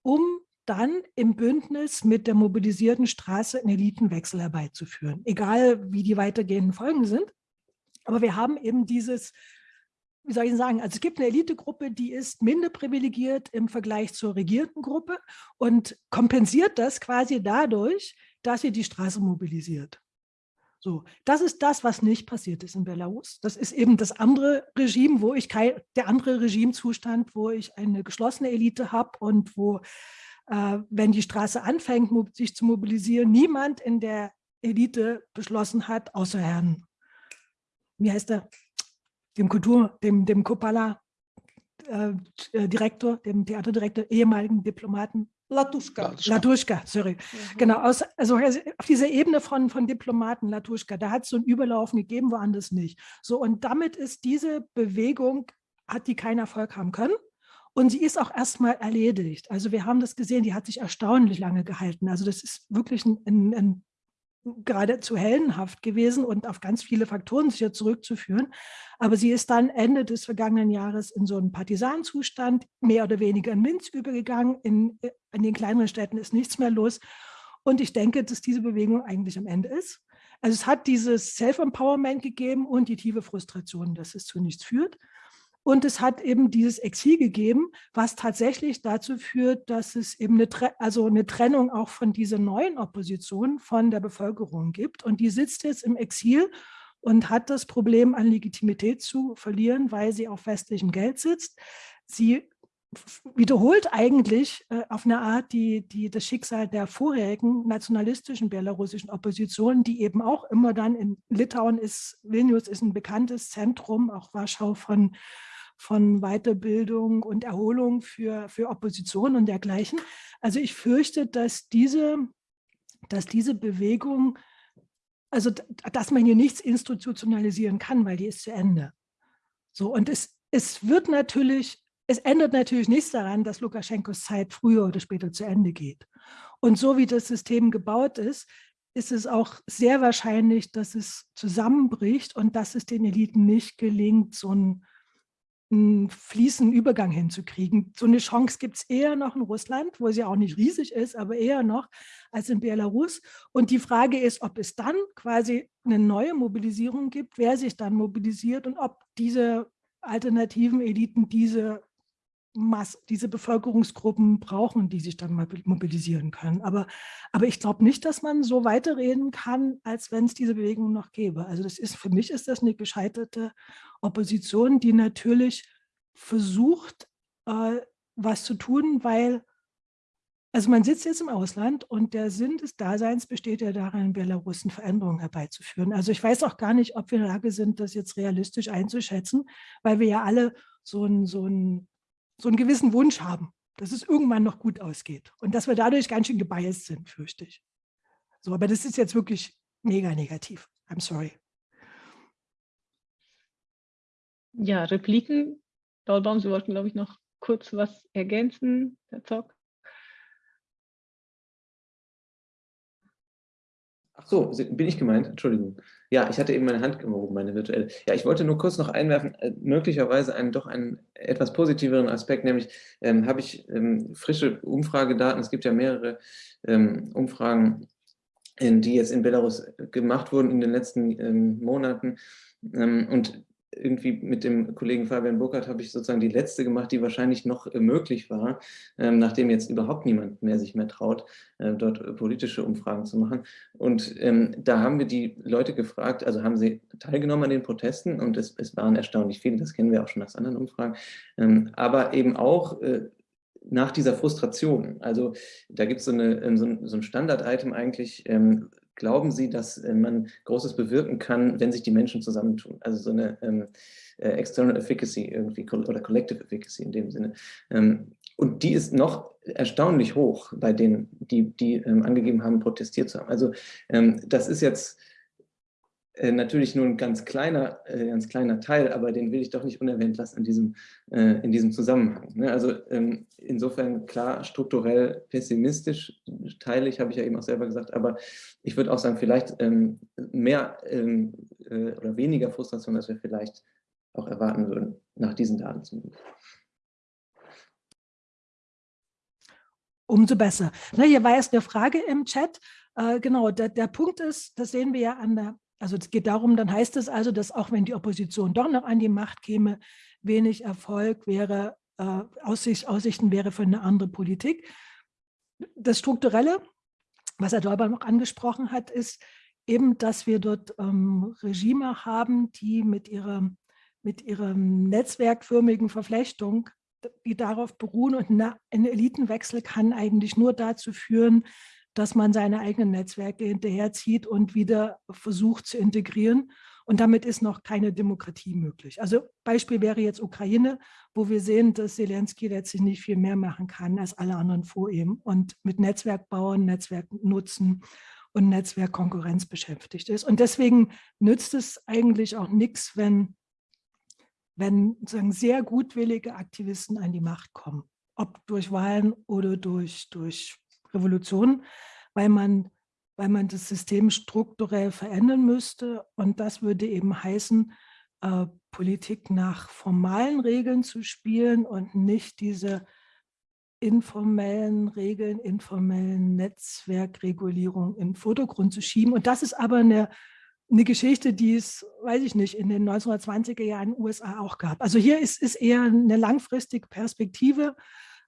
um dann im Bündnis mit der mobilisierten Straße einen Elitenwechsel herbeizuführen, egal wie die weitergehenden Folgen sind. Aber wir haben eben dieses wie soll ich sagen, also es gibt eine Elitegruppe, die ist minder privilegiert im Vergleich zur regierten Gruppe und kompensiert das quasi dadurch, dass sie die Straße mobilisiert. So, das ist das, was nicht passiert ist in Belarus. Das ist eben das andere Regime, wo ich kein, der andere Regimezustand, wo ich eine geschlossene Elite habe und wo, äh, wenn die Straße anfängt, sich zu mobilisieren, niemand in der Elite beschlossen hat, außer Herrn, wie heißt der, dem Kultur, dem, dem Kopala-Direktor, äh, dem Theaterdirektor, ehemaligen Diplomaten. Latuschka. Latuschka, sorry. Mhm. Genau, aus, also auf dieser Ebene von, von Diplomaten, Latuschka, da hat es so ein Überlaufen gegeben, woanders nicht. So, und damit ist diese Bewegung, hat die keinen Erfolg haben können. Und sie ist auch erstmal erledigt. Also wir haben das gesehen, die hat sich erstaunlich lange gehalten. Also das ist wirklich ein, ein, ein geradezu heldenhaft gewesen und auf ganz viele Faktoren sicher zurückzuführen. Aber sie ist dann Ende des vergangenen Jahres in so einen Partisanzustand, mehr oder weniger in Minsk übergegangen. In, äh, in den kleineren Städten ist nichts mehr los. Und ich denke, dass diese Bewegung eigentlich am Ende ist. Also es hat dieses Self-Empowerment gegeben und die tiefe Frustration, dass es zu nichts führt. Und es hat eben dieses Exil gegeben, was tatsächlich dazu führt, dass es eben eine, also eine Trennung auch von dieser neuen Opposition von der Bevölkerung gibt. Und die sitzt jetzt im Exil und hat das Problem an Legitimität zu verlieren, weil sie auf westlichem Geld sitzt. Sie wiederholt eigentlich äh, auf eine Art die, die, das Schicksal der vorherigen nationalistischen belarussischen Opposition, die eben auch immer dann in Litauen ist, Vilnius ist ein bekanntes Zentrum, auch Warschau von von Weiterbildung und Erholung für, für Opposition und dergleichen. Also ich fürchte, dass diese, dass diese Bewegung, also dass man hier nichts institutionalisieren kann, weil die ist zu Ende. So, und es, es wird natürlich, es ändert natürlich nichts daran, dass Lukaschenkos Zeit früher oder später zu Ende geht. Und so wie das System gebaut ist, ist es auch sehr wahrscheinlich, dass es zusammenbricht und dass es den Eliten nicht gelingt, so ein einen fließenden Übergang hinzukriegen. So eine Chance gibt es eher noch in Russland, wo sie auch nicht riesig ist, aber eher noch als in Belarus. Und die Frage ist, ob es dann quasi eine neue Mobilisierung gibt, wer sich dann mobilisiert und ob diese alternativen Eliten diese Mass diese Bevölkerungsgruppen brauchen, die sich dann mobilisieren können. Aber, aber ich glaube nicht, dass man so weiterreden kann, als wenn es diese Bewegung noch gäbe. Also das ist, für mich ist das eine gescheiterte Opposition, die natürlich versucht, äh, was zu tun, weil, also man sitzt jetzt im Ausland und der Sinn des Daseins besteht ja darin, in Belarus eine Veränderung herbeizuführen. Also ich weiß auch gar nicht, ob wir in der Lage sind, das jetzt realistisch einzuschätzen, weil wir ja alle so ein, so ein so einen gewissen Wunsch haben, dass es irgendwann noch gut ausgeht und dass wir dadurch ganz schön gebiased sind, fürchte ich. So, aber das ist jetzt wirklich mega negativ. I'm sorry. Ja, Repliken. Daulbaum, Sie wollten, glaube ich, noch kurz was ergänzen, Herr Zock. Ach so, bin ich gemeint? Entschuldigung. Ja, ich hatte eben meine Hand gehoben, meine virtuelle. Ja, ich wollte nur kurz noch einwerfen, äh, möglicherweise einen doch einen etwas positiveren Aspekt, nämlich ähm, habe ich ähm, frische Umfragedaten, es gibt ja mehrere ähm, Umfragen, die jetzt in Belarus gemacht wurden in den letzten ähm, Monaten. Ähm, und irgendwie mit dem Kollegen Fabian Burkhardt habe ich sozusagen die letzte gemacht, die wahrscheinlich noch äh, möglich war, ähm, nachdem jetzt überhaupt niemand mehr sich mehr traut, äh, dort äh, politische Umfragen zu machen. Und ähm, da haben wir die Leute gefragt, also haben sie teilgenommen an den Protesten und es, es waren erstaunlich viele, das kennen wir auch schon aus anderen Umfragen, ähm, aber eben auch nach dieser Frustration. Also da gibt so es so ein, Standard-Item eigentlich, glauben Sie, dass äh, man Großes bewirken kann, wenn sich die Menschen zusammentun? Also so eine ähm, äh, External Efficacy irgendwie oder Collective Efficacy in dem Sinne. Ähm, und die ist noch erstaunlich hoch bei denen, die, die ähm, angegeben haben, protestiert zu haben. Also ähm, das ist jetzt äh, natürlich nur ein ganz kleiner, äh, ganz kleiner Teil, aber den will ich doch nicht unerwähnt lassen in diesem, äh, in diesem Zusammenhang. Ne? Also ähm, insofern klar strukturell pessimistisch teile ich, habe ich ja eben auch selber gesagt, aber ich würde auch sagen, vielleicht ähm, mehr ähm, äh, oder weniger Frustration, als wir vielleicht auch erwarten würden, nach diesen Daten zumindest. Umso besser. Na, hier war erst eine Frage im Chat. Äh, genau, der, der Punkt ist, das sehen wir ja an der also es geht darum, dann heißt es also, dass auch wenn die Opposition doch noch an die Macht käme, wenig Erfolg wäre, äh, Aussicht, Aussichten wäre für eine andere Politik. Das Strukturelle, was Herr Däuber noch angesprochen hat, ist eben, dass wir dort ähm, Regime haben, die mit ihrer, mit ihrer netzwerkförmigen Verflechtung, die darauf beruhen und ein Elitenwechsel kann eigentlich nur dazu führen, dass man seine eigenen Netzwerke hinterherzieht und wieder versucht zu integrieren. Und damit ist noch keine Demokratie möglich. Also Beispiel wäre jetzt Ukraine, wo wir sehen, dass Zelensky letztlich nicht viel mehr machen kann als alle anderen vor ihm und mit Netzwerkbauern, Netzwerknutzen und Netzwerkkonkurrenz beschäftigt ist. Und deswegen nützt es eigentlich auch nichts, wenn, wenn sagen, sehr gutwillige Aktivisten an die Macht kommen, ob durch Wahlen oder durch, durch Revolution, weil man, weil man das System strukturell verändern müsste. Und das würde eben heißen, äh, Politik nach formalen Regeln zu spielen und nicht diese informellen Regeln, informellen Netzwerkregulierung in den Vordergrund zu schieben. Und das ist aber eine, eine Geschichte, die es, weiß ich nicht, in den 1920er Jahren in den USA auch gab. Also hier ist, ist eher eine langfristige Perspektive,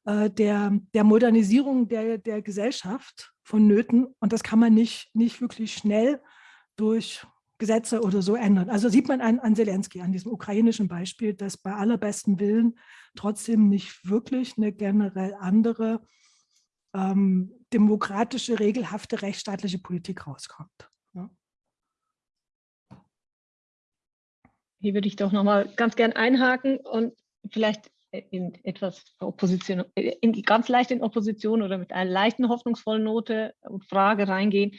äh, der, der Modernisierung der, der Gesellschaft vonnöten. Und das kann man nicht, nicht wirklich schnell durch Gesetze oder so ändern. Also sieht man an, an Zelensky, an diesem ukrainischen Beispiel, dass bei allerbesten Willen trotzdem nicht wirklich eine generell andere ähm, demokratische, regelhafte, rechtsstaatliche Politik rauskommt. Ja. Hier würde ich doch noch mal ganz gern einhaken und vielleicht in etwas Opposition, in, ganz leicht in Opposition oder mit einer leichten hoffnungsvollen Note und Frage reingehen,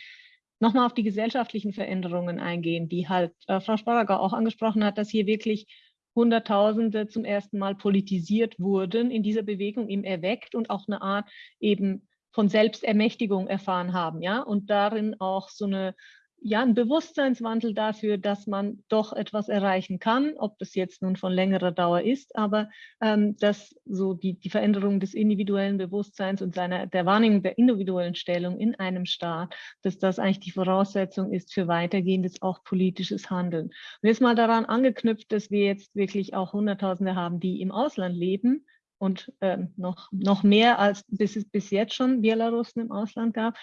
nochmal auf die gesellschaftlichen Veränderungen eingehen, die halt äh, Frau Sparager auch angesprochen hat, dass hier wirklich Hunderttausende zum ersten Mal politisiert wurden, in dieser Bewegung eben erweckt und auch eine Art eben von Selbstermächtigung erfahren haben, ja, und darin auch so eine ja, ein Bewusstseinswandel dafür, dass man doch etwas erreichen kann, ob das jetzt nun von längerer Dauer ist, aber ähm, dass so die, die Veränderung des individuellen Bewusstseins und seiner, der Wahrnehmung der individuellen Stellung in einem Staat, dass das eigentlich die Voraussetzung ist für weitergehendes, auch politisches Handeln. Und jetzt mal daran angeknüpft, dass wir jetzt wirklich auch Hunderttausende haben, die im Ausland leben, und äh, noch, noch mehr als bis bis jetzt schon Belarusen im Ausland gab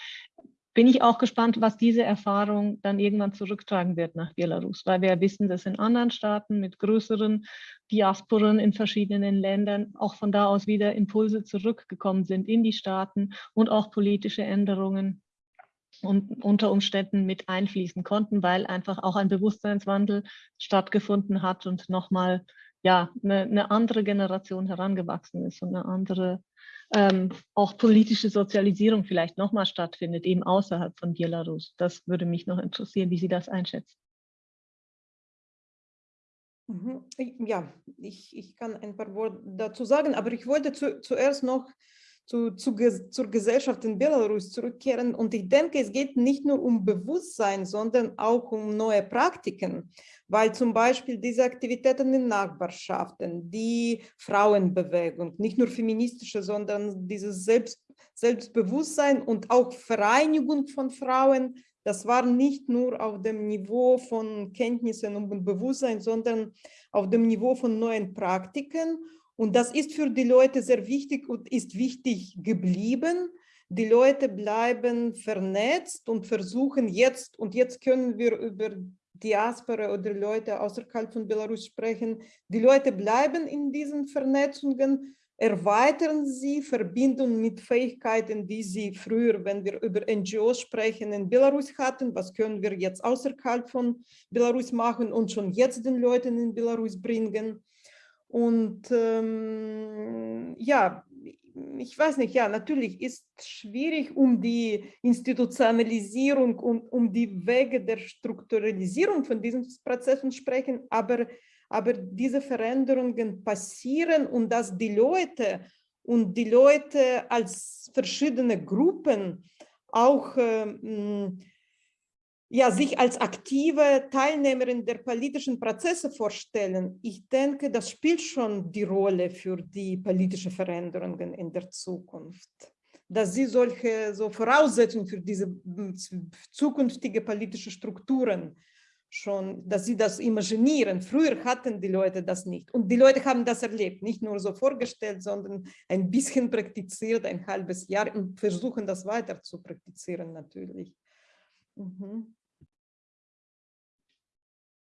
bin ich auch gespannt, was diese Erfahrung dann irgendwann zurücktragen wird nach Belarus, weil wir wissen, dass in anderen Staaten mit größeren Diasporen in verschiedenen Ländern auch von da aus wieder Impulse zurückgekommen sind in die Staaten und auch politische Änderungen und unter Umständen mit einfließen konnten, weil einfach auch ein Bewusstseinswandel stattgefunden hat und nochmal ja, eine, eine andere Generation herangewachsen ist und eine andere ähm, auch politische Sozialisierung vielleicht nochmal stattfindet, eben außerhalb von Belarus. Das würde mich noch interessieren, wie Sie das einschätzen. Mhm. Ja, ich, ich kann ein paar Worte dazu sagen, aber ich wollte zu, zuerst noch zu, zu, zur Gesellschaft in Belarus zurückkehren. Und ich denke, es geht nicht nur um Bewusstsein, sondern auch um neue Praktiken, weil zum Beispiel diese Aktivitäten in Nachbarschaften, die Frauenbewegung, nicht nur feministische, sondern dieses Selbst, Selbstbewusstsein und auch Vereinigung von Frauen, das war nicht nur auf dem Niveau von Kenntnissen und Bewusstsein, sondern auf dem Niveau von neuen Praktiken. Und das ist für die Leute sehr wichtig und ist wichtig geblieben. Die Leute bleiben vernetzt und versuchen jetzt, und jetzt können wir über Diaspora oder Leute außerhalb von Belarus sprechen. Die Leute bleiben in diesen Vernetzungen, erweitern sie, verbinden mit Fähigkeiten, die sie früher, wenn wir über NGOs sprechen, in Belarus hatten. Was können wir jetzt außerhalb von Belarus machen und schon jetzt den Leuten in Belarus bringen? Und ähm, ja, ich weiß nicht, ja, natürlich ist schwierig, um die Institutionalisierung und um die Wege der Strukturalisierung von diesen Prozessen sprechen, aber, aber diese Veränderungen passieren und dass die Leute und die Leute als verschiedene Gruppen auch äh, ja, sich als aktive Teilnehmerin der politischen Prozesse vorstellen, ich denke, das spielt schon die Rolle für die politischen Veränderungen in der Zukunft. Dass sie solche so Voraussetzungen für diese zukünftige politische Strukturen schon, dass sie das imaginieren. Früher hatten die Leute das nicht. Und die Leute haben das erlebt, nicht nur so vorgestellt, sondern ein bisschen praktiziert, ein halbes Jahr und versuchen das weiter zu praktizieren natürlich. Mhm.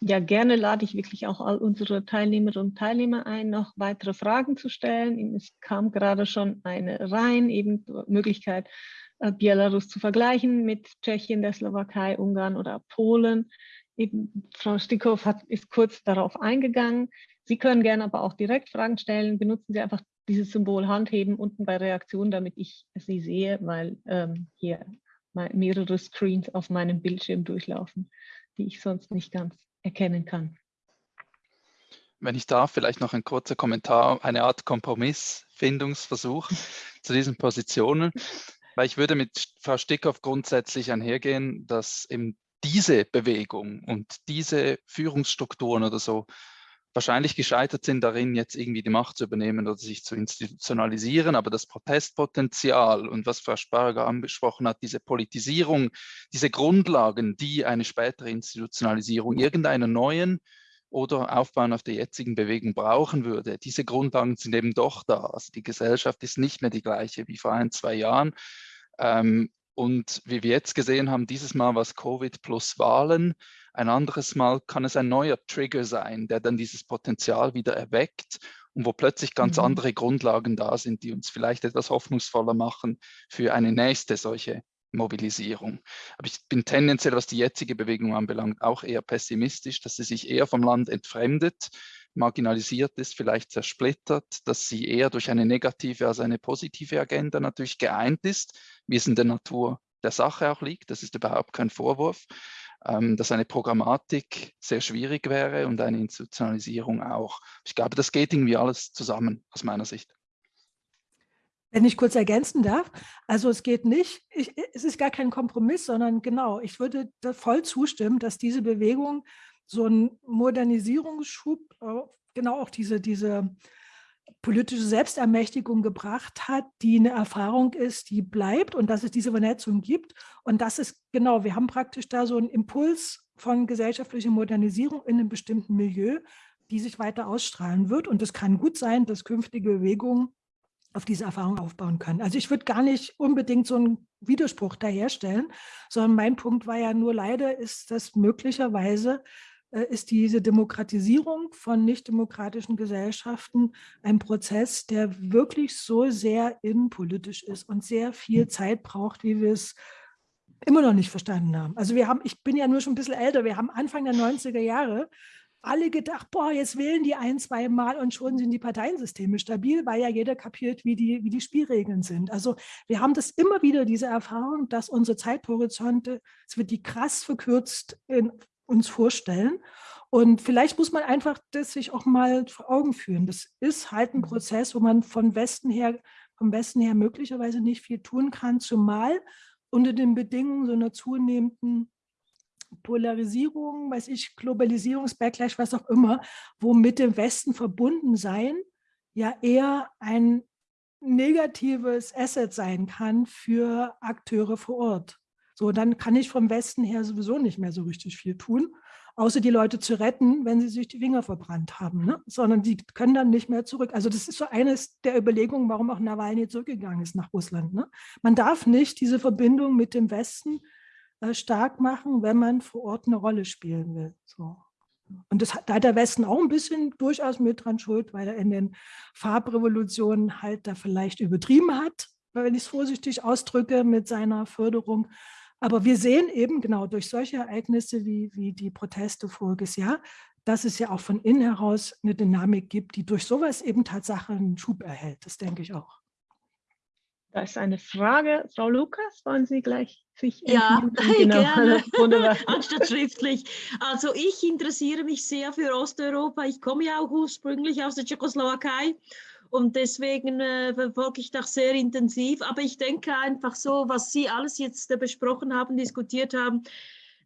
Ja, gerne lade ich wirklich auch all unsere Teilnehmerinnen und Teilnehmer ein, noch weitere Fragen zu stellen. Es kam gerade schon eine rein, eben Möglichkeit, äh, Belarus zu vergleichen mit Tschechien, der Slowakei, Ungarn oder Polen. Eben Frau Stickhoff hat, ist kurz darauf eingegangen. Sie können gerne aber auch direkt Fragen stellen. Benutzen Sie einfach dieses Symbol Handheben unten bei Reaktion, damit ich Sie sehe, weil ähm, hier mehrere Screens auf meinem Bildschirm durchlaufen, die ich sonst nicht ganz erkennen kann. Wenn ich darf, vielleicht noch ein kurzer Kommentar, eine Art Kompromissfindungsversuch zu diesen Positionen, weil ich würde mit Frau Stickhoff grundsätzlich einhergehen, dass eben diese Bewegung und diese Führungsstrukturen oder so wahrscheinlich gescheitert sind darin, jetzt irgendwie die Macht zu übernehmen oder sich zu institutionalisieren. Aber das Protestpotenzial und was Frau Sparger angesprochen hat, diese Politisierung, diese Grundlagen, die eine spätere Institutionalisierung irgendeiner neuen oder Aufbauen auf der jetzigen Bewegung brauchen würde. Diese Grundlagen sind eben doch da. Also die Gesellschaft ist nicht mehr die gleiche wie vor ein, zwei Jahren. Ähm, und wie wir jetzt gesehen haben, dieses Mal war es Covid plus Wahlen. Ein anderes Mal kann es ein neuer Trigger sein, der dann dieses Potenzial wieder erweckt und wo plötzlich ganz mhm. andere Grundlagen da sind, die uns vielleicht etwas hoffnungsvoller machen für eine nächste solche Mobilisierung. Aber ich bin tendenziell, was die jetzige Bewegung anbelangt, auch eher pessimistisch, dass sie sich eher vom Land entfremdet, marginalisiert ist, vielleicht zersplittert, dass sie eher durch eine negative als eine positive Agenda natürlich geeint ist, wie es in der Natur der Sache auch liegt. Das ist überhaupt kein Vorwurf ähm, dass eine Programmatik sehr schwierig wäre und eine Institutionalisierung auch. Ich glaube, das geht irgendwie alles zusammen aus meiner Sicht. Wenn ich kurz ergänzen darf, also es geht nicht, ich, es ist gar kein Kompromiss, sondern genau, ich würde voll zustimmen, dass diese Bewegung so einen Modernisierungsschub, genau auch diese, diese politische Selbstermächtigung gebracht hat, die eine Erfahrung ist, die bleibt und dass es diese Vernetzung gibt. Und das ist genau, wir haben praktisch da so einen Impuls von gesellschaftlicher Modernisierung in einem bestimmten Milieu, die sich weiter ausstrahlen wird. Und es kann gut sein, dass künftige Bewegungen auf diese Erfahrung aufbauen können. Also ich würde gar nicht unbedingt so einen Widerspruch daherstellen, sondern mein Punkt war ja nur leider ist das möglicherweise ist diese Demokratisierung von nichtdemokratischen Gesellschaften ein Prozess, der wirklich so sehr innenpolitisch ist und sehr viel Zeit braucht, wie wir es immer noch nicht verstanden haben. Also wir haben, ich bin ja nur schon ein bisschen älter, wir haben Anfang der 90er Jahre alle gedacht, boah, jetzt wählen die ein, zwei Mal und schon sind die Parteiensysteme stabil, weil ja jeder kapiert, wie die, wie die Spielregeln sind. Also wir haben das immer wieder, diese Erfahrung, dass unsere Zeithorizonte, es wird die krass verkürzt in, uns vorstellen. Und vielleicht muss man einfach das sich auch mal vor Augen führen. Das ist halt ein mhm. Prozess, wo man von Westen her, vom Westen her möglicherweise nicht viel tun kann, zumal unter den Bedingungen so einer zunehmenden Polarisierung, weiß ich, Globalisierungsbacklash, was auch immer, wo mit dem Westen verbunden sein ja eher ein negatives Asset sein kann für Akteure vor Ort. So, dann kann ich vom Westen her sowieso nicht mehr so richtig viel tun, außer die Leute zu retten, wenn sie sich die Finger verbrannt haben, ne? sondern die können dann nicht mehr zurück. Also das ist so eines der Überlegungen, warum auch Nawalny zurückgegangen ist nach Russland. Ne? Man darf nicht diese Verbindung mit dem Westen äh, stark machen, wenn man vor Ort eine Rolle spielen will. So. Und das, da hat der Westen auch ein bisschen durchaus mit dran schuld, weil er in den Farbrevolutionen halt da vielleicht übertrieben hat, wenn ich es vorsichtig ausdrücke, mit seiner Förderung. Aber wir sehen eben genau durch solche Ereignisse wie, wie die Proteste voriges Jahr, dass es ja auch von innen heraus eine Dynamik gibt, die durch sowas eben Tatsache einen Schub erhält. Das denke ich auch. Da ist eine Frage. Frau Lukas, wollen Sie gleich sich Ja, genau. gerne. Wunderbar. Anstatt schriftlich. Also ich interessiere mich sehr für Osteuropa. Ich komme ja auch ursprünglich aus der Tschechoslowakei und deswegen äh, verfolge ich das sehr intensiv. Aber ich denke einfach so, was Sie alles jetzt äh, besprochen haben, diskutiert haben,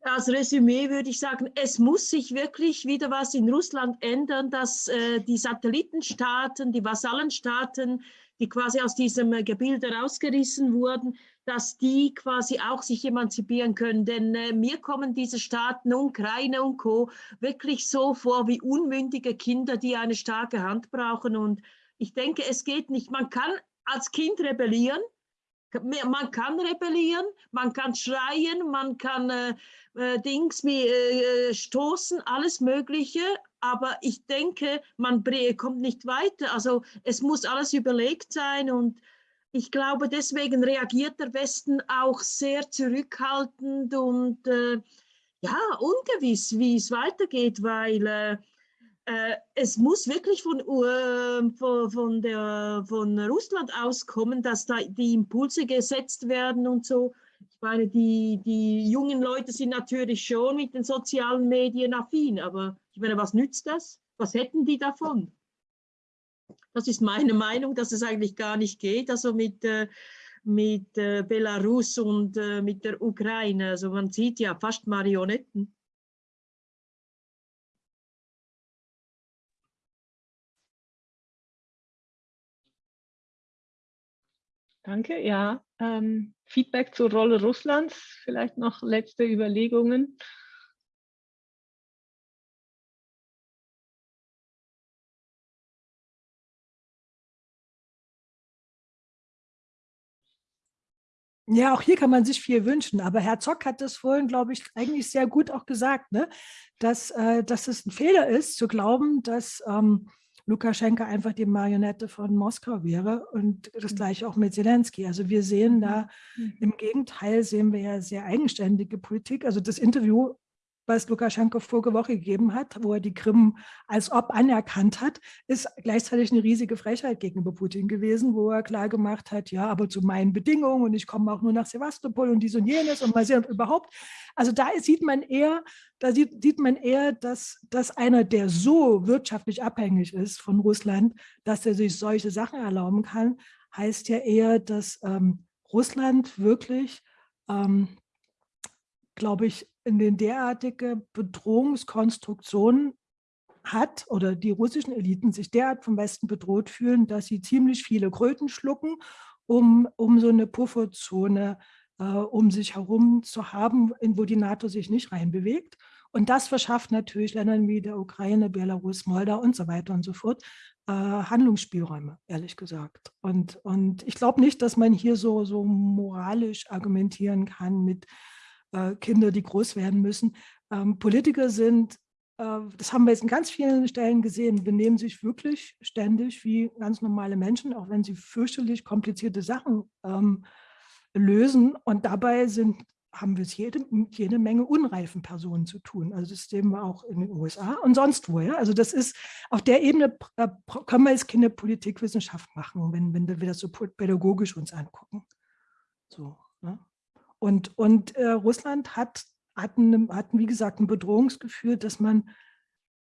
als Resümee würde ich sagen, es muss sich wirklich wieder was in Russland ändern, dass äh, die Satellitenstaaten, die Vasallenstaaten, die quasi aus diesem äh, Gebilde rausgerissen wurden, dass die quasi auch sich emanzipieren können. Denn äh, mir kommen diese Staaten, Ukraine und Co., wirklich so vor wie unmündige Kinder, die eine starke Hand brauchen. Und ich denke, es geht nicht. Man kann als Kind rebellieren, man kann rebellieren, man kann schreien, man kann äh, äh, Dings wie äh, stoßen, alles Mögliche, aber ich denke, man kommt nicht weiter. Also es muss alles überlegt sein und ich glaube, deswegen reagiert der Westen auch sehr zurückhaltend und äh, ja, ungewiss, wie es weitergeht, weil äh, es muss wirklich von, uh, von, der, von Russland auskommen, dass da die Impulse gesetzt werden und so. Ich meine, die, die jungen Leute sind natürlich schon mit den sozialen Medien affin, aber ich meine, was nützt das? Was hätten die davon? Das ist meine Meinung, dass es eigentlich gar nicht geht, also mit, äh, mit äh, Belarus und äh, mit der Ukraine. Also man sieht ja fast Marionetten. Danke, ja. Ähm, Feedback zur Rolle Russlands, vielleicht noch letzte Überlegungen. Ja, auch hier kann man sich viel wünschen. Aber Herr Zock hat das vorhin, glaube ich, eigentlich sehr gut auch gesagt, ne? dass, äh, dass es ein Fehler ist, zu glauben, dass ähm, Lukaschenka einfach die Marionette von Moskau wäre und das mhm. gleiche auch mit Zelensky. Also wir sehen da, mhm. im Gegenteil sehen wir ja sehr eigenständige Politik. Also das Interview was Lukaschenko vorige Woche gegeben hat, wo er die Krim als ob anerkannt hat, ist gleichzeitig eine riesige Frechheit gegenüber Putin gewesen, wo er klar gemacht hat, ja, aber zu meinen Bedingungen und ich komme auch nur nach Sevastopol und dies und jenes und mal sehen und überhaupt. Also da sieht man eher, da sieht, sieht man eher, dass, dass einer, der so wirtschaftlich abhängig ist von Russland, dass er sich solche Sachen erlauben kann, heißt ja eher, dass ähm, Russland wirklich, ähm, glaube ich, in den derartige Bedrohungskonstruktionen hat oder die russischen Eliten sich derart vom Westen bedroht fühlen, dass sie ziemlich viele Kröten schlucken, um, um so eine Pufferzone äh, um sich herum zu haben, in wo die NATO sich nicht reinbewegt. Und das verschafft natürlich Ländern wie der Ukraine, Belarus, Moldau und so weiter und so fort äh, Handlungsspielräume, ehrlich gesagt. Und, und ich glaube nicht, dass man hier so, so moralisch argumentieren kann mit äh, Kindern, die groß werden müssen. Ähm, Politiker sind äh, das haben wir jetzt in ganz vielen Stellen gesehen, benehmen sich wirklich ständig wie ganz normale Menschen, auch wenn sie fürchterlich komplizierte Sachen ähm, lösen. Und dabei sind, haben wir es jede, jede Menge unreifen Personen zu tun. Also das sehen wir auch in den USA und sonst wo. Ja? Also das ist, auf der Ebene äh, können wir jetzt keine Politikwissenschaft machen, wenn, wenn wir das so pädagogisch uns angucken. So, ne? Und, und äh, Russland hat, hatten, hatten, wie gesagt, ein Bedrohungsgefühl, das man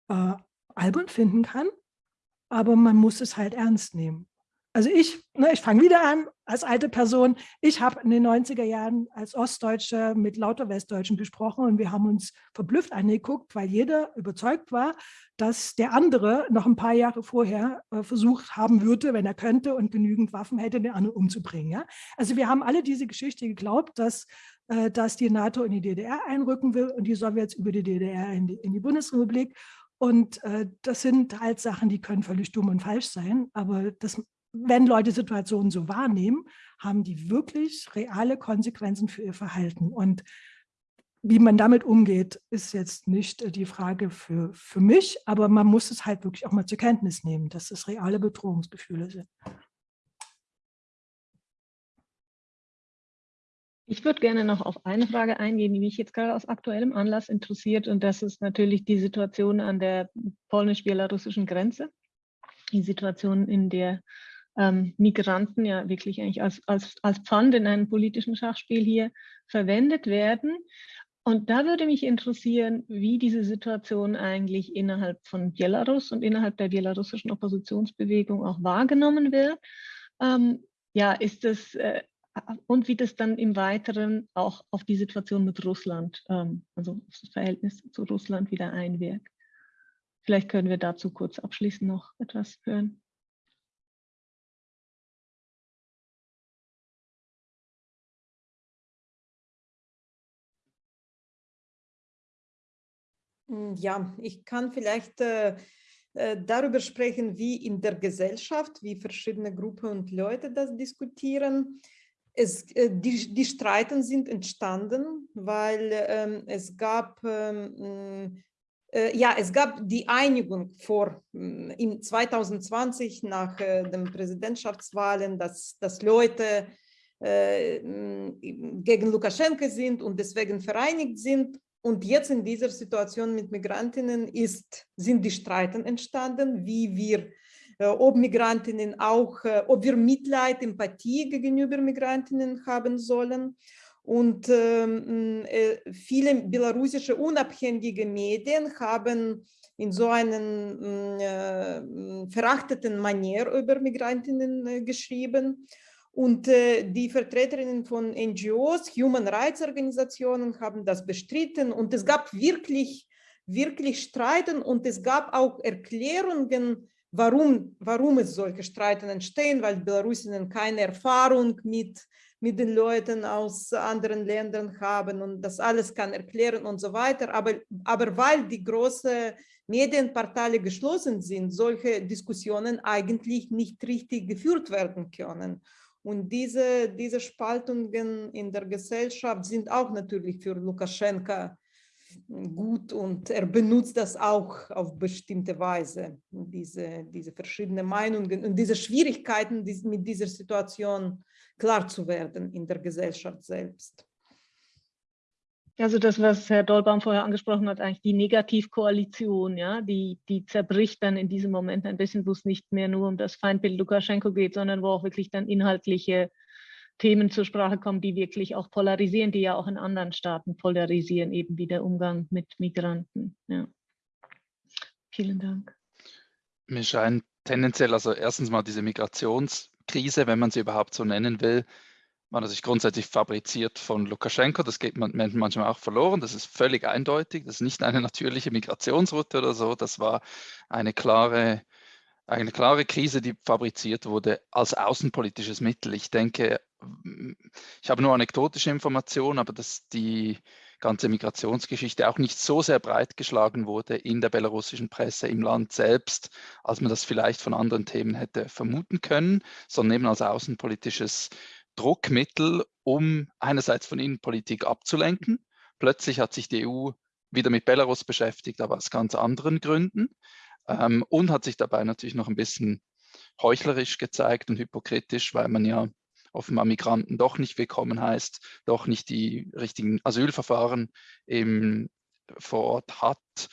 äh, albern finden kann, aber man muss es halt ernst nehmen. Also ich, ne, ich fange wieder an als alte Person. Ich habe in den 90er Jahren als Ostdeutsche mit lauter Westdeutschen gesprochen und wir haben uns verblüfft angeguckt, weil jeder überzeugt war, dass der andere noch ein paar Jahre vorher äh, versucht haben würde, wenn er könnte und genügend Waffen hätte, den anderen umzubringen. Ja? Also wir haben alle diese Geschichte geglaubt, dass, äh, dass die NATO in die DDR einrücken will und die Sowjets über die DDR in die, in die Bundesrepublik. Und äh, das sind halt Sachen, die können völlig dumm und falsch sein, aber das wenn Leute Situationen so wahrnehmen, haben die wirklich reale Konsequenzen für ihr Verhalten. Und wie man damit umgeht, ist jetzt nicht äh, die Frage für, für mich, aber man muss es halt wirklich auch mal zur Kenntnis nehmen, dass es reale Bedrohungsgefühle sind. Ich würde gerne noch auf eine Frage eingehen, die mich jetzt gerade aus aktuellem Anlass interessiert. Und das ist natürlich die Situation an der polnisch-belarussischen Grenze. Die Situation, in der ähm, Migranten ja wirklich eigentlich als, als, als Pfand in einem politischen Schachspiel hier verwendet werden. Und da würde mich interessieren, wie diese Situation eigentlich innerhalb von Belarus und innerhalb der belarussischen Oppositionsbewegung auch wahrgenommen wird. Ähm, ja, ist es äh, und wie das dann im Weiteren auch auf die Situation mit Russland, ähm, also das Verhältnis zu Russland wieder einwirkt. Vielleicht können wir dazu kurz abschließend noch etwas hören. Ja, ich kann vielleicht äh, äh, darüber sprechen, wie in der Gesellschaft, wie verschiedene Gruppen und Leute das diskutieren. Es, äh, die, die Streiten sind entstanden, weil ähm, es gab ähm, äh, ja, es gab die Einigung vor hm, in 2020 nach den Präsidentschaftswahlen, dass, dass Leute hm, gegen Lukaschenko sind und deswegen vereinigt sind und jetzt in dieser Situation mit Migrantinnen ist, sind die Streiten entstanden, wie wir, äh, ob Migrantinnen auch, äh, ob wir Mitleid, Empathie gegenüber Migrantinnen haben sollen. Und ähm, äh, viele belarussische unabhängige Medien haben in so einer äh, verachteten Manier über Migrantinnen äh, geschrieben. Und äh, die Vertreterinnen von NGOs, Human Rights Organisationen haben das bestritten und es gab wirklich, wirklich Streiten und es gab auch Erklärungen, warum, warum es solche Streiten entstehen, weil Belarusinnen keine Erfahrung mit, mit den Leuten aus anderen Ländern haben und das alles kann erklären und so weiter. Aber, aber weil die großen Medienportale geschlossen sind, solche Diskussionen eigentlich nicht richtig geführt werden können. Und diese, diese Spaltungen in der Gesellschaft sind auch natürlich für Lukaschenka gut und er benutzt das auch auf bestimmte Weise, diese, diese verschiedenen Meinungen und diese Schwierigkeiten mit dieser Situation klar zu werden in der Gesellschaft selbst. Also das, was Herr Dollbaum vorher angesprochen hat, eigentlich die Negativkoalition, ja, die, die zerbricht dann in diesem Moment ein bisschen, wo es nicht mehr nur um das Feindbild Lukaschenko geht, sondern wo auch wirklich dann inhaltliche Themen zur Sprache kommen, die wirklich auch polarisieren, die ja auch in anderen Staaten polarisieren, eben wie der Umgang mit Migranten. Ja. Vielen Dank. Mir scheint tendenziell, also erstens mal diese Migrations- Krise, wenn man sie überhaupt so nennen will, war natürlich grundsätzlich fabriziert von Lukaschenko. Das geht man manchmal auch verloren. Das ist völlig eindeutig. Das ist nicht eine natürliche Migrationsroute oder so. Das war eine klare, eine klare Krise, die fabriziert wurde als außenpolitisches Mittel. Ich denke, ich habe nur anekdotische Informationen, aber dass die ganze Migrationsgeschichte auch nicht so sehr breit geschlagen wurde in der belarussischen Presse im Land selbst, als man das vielleicht von anderen Themen hätte vermuten können, sondern eben als außenpolitisches Druckmittel, um einerseits von Innenpolitik abzulenken. Plötzlich hat sich die EU wieder mit Belarus beschäftigt, aber aus ganz anderen Gründen ähm, und hat sich dabei natürlich noch ein bisschen heuchlerisch gezeigt und hypokritisch, weil man ja offenbar Migranten doch nicht willkommen heißt, doch nicht die richtigen Asylverfahren im, vor Ort hat,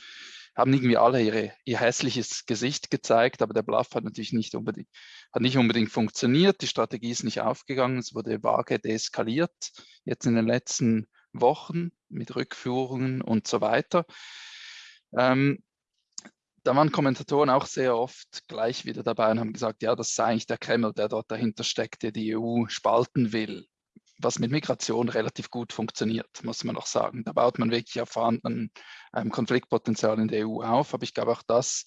haben irgendwie alle ihre, ihr hässliches Gesicht gezeigt, aber der Bluff hat natürlich nicht unbedingt, hat nicht unbedingt funktioniert, die Strategie ist nicht aufgegangen, es wurde vage deeskaliert, jetzt in den letzten Wochen mit Rückführungen und so weiter. Ähm, da waren Kommentatoren auch sehr oft gleich wieder dabei und haben gesagt, ja, das sei eigentlich der Kreml, der dort dahinter steckt, der die EU spalten will. Was mit Migration relativ gut funktioniert, muss man auch sagen. Da baut man wirklich auf vorhandenen ähm, Konfliktpotenzial in der EU auf. Aber ich glaube, auch das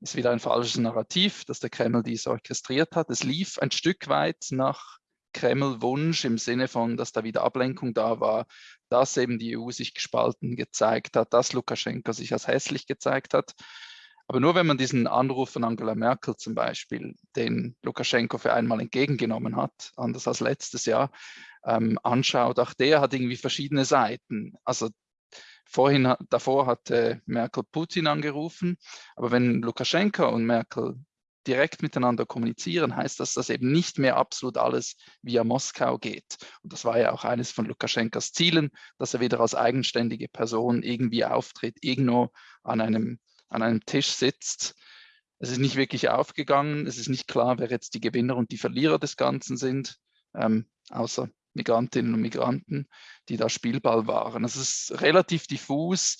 ist wieder ein falsches Narrativ, dass der Kreml dies orchestriert hat. Es lief ein Stück weit nach Kreml-Wunsch im Sinne von, dass da wieder Ablenkung da war, dass eben die EU sich gespalten gezeigt hat, dass Lukaschenko sich als hässlich gezeigt hat. Aber nur wenn man diesen Anruf von Angela Merkel zum Beispiel, den Lukaschenko für einmal entgegengenommen hat, anders als letztes Jahr, ähm, anschaut, auch der hat irgendwie verschiedene Seiten. Also vorhin, davor hat äh, Merkel Putin angerufen, aber wenn Lukaschenko und Merkel direkt miteinander kommunizieren, heißt das, dass eben nicht mehr absolut alles via Moskau geht. Und das war ja auch eines von Lukaschenkos Zielen, dass er wieder als eigenständige Person irgendwie auftritt, irgendwo an einem an einem Tisch sitzt. Es ist nicht wirklich aufgegangen. Es ist nicht klar, wer jetzt die Gewinner und die Verlierer des Ganzen sind, ähm, außer Migrantinnen und Migranten, die da Spielball waren. Es ist relativ diffus.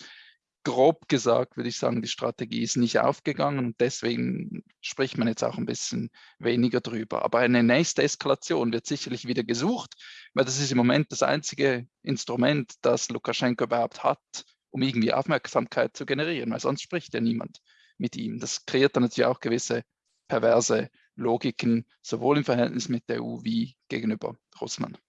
Grob gesagt würde ich sagen, die Strategie ist nicht aufgegangen und deswegen spricht man jetzt auch ein bisschen weniger drüber. Aber eine nächste Eskalation wird sicherlich wieder gesucht, weil das ist im Moment das einzige Instrument, das Lukaschenko überhaupt hat, um irgendwie Aufmerksamkeit zu generieren, weil sonst spricht ja niemand mit ihm. Das kreiert dann natürlich auch gewisse perverse Logiken, sowohl im Verhältnis mit der EU wie gegenüber Russland.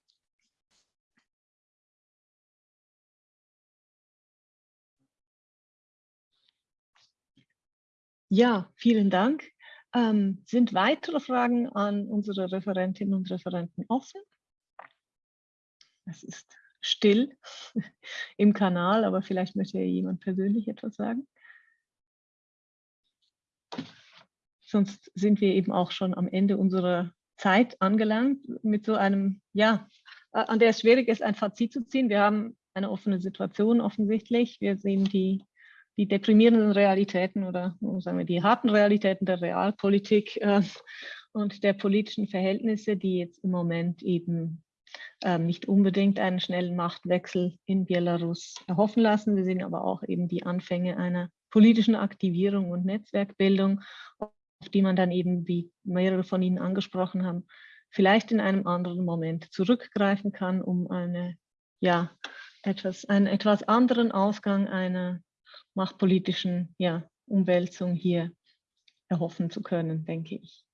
Ja, vielen Dank. Ähm, sind weitere Fragen an unsere Referentinnen und Referenten offen? Es ist still im Kanal, aber vielleicht möchte ja jemand persönlich etwas sagen. Sonst sind wir eben auch schon am Ende unserer Zeit angelangt mit so einem, ja, an der es schwierig ist, ein Fazit zu ziehen. Wir haben eine offene Situation offensichtlich. Wir sehen die, die deprimierenden Realitäten oder sagen wir die harten Realitäten der Realpolitik äh, und der politischen Verhältnisse, die jetzt im Moment eben nicht unbedingt einen schnellen Machtwechsel in Belarus erhoffen lassen. Wir sehen aber auch eben die Anfänge einer politischen Aktivierung und Netzwerkbildung, auf die man dann eben, wie mehrere von Ihnen angesprochen haben, vielleicht in einem anderen Moment zurückgreifen kann, um eine, ja, etwas, einen etwas anderen Ausgang einer machtpolitischen ja, Umwälzung hier erhoffen zu können, denke ich.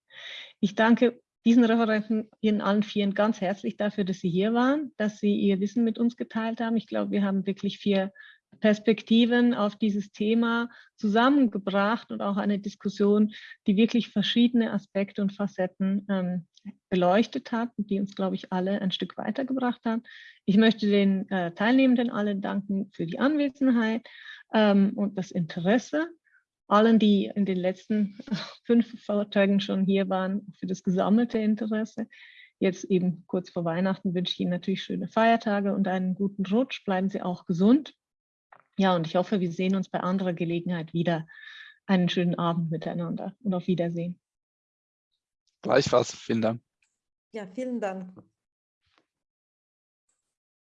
Ich danke diesen Referenten Ihnen allen vieren ganz herzlich dafür, dass Sie hier waren, dass Sie Ihr Wissen mit uns geteilt haben. Ich glaube, wir haben wirklich vier Perspektiven auf dieses Thema zusammengebracht und auch eine Diskussion, die wirklich verschiedene Aspekte und Facetten ähm, beleuchtet hat und die uns, glaube ich, alle ein Stück weitergebracht hat. Ich möchte den äh, Teilnehmenden alle danken für die Anwesenheit ähm, und das Interesse allen, die in den letzten fünf Vorträgen schon hier waren, für das gesammelte Interesse. Jetzt eben kurz vor Weihnachten wünsche ich Ihnen natürlich schöne Feiertage und einen guten Rutsch. Bleiben Sie auch gesund. Ja, und ich hoffe, wir sehen uns bei anderer Gelegenheit wieder. Einen schönen Abend miteinander und auf Wiedersehen. Gleichfalls, vielen Dank. Ja, vielen Dank.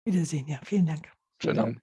Wiedersehen, ja, vielen Dank. Schönen Abend.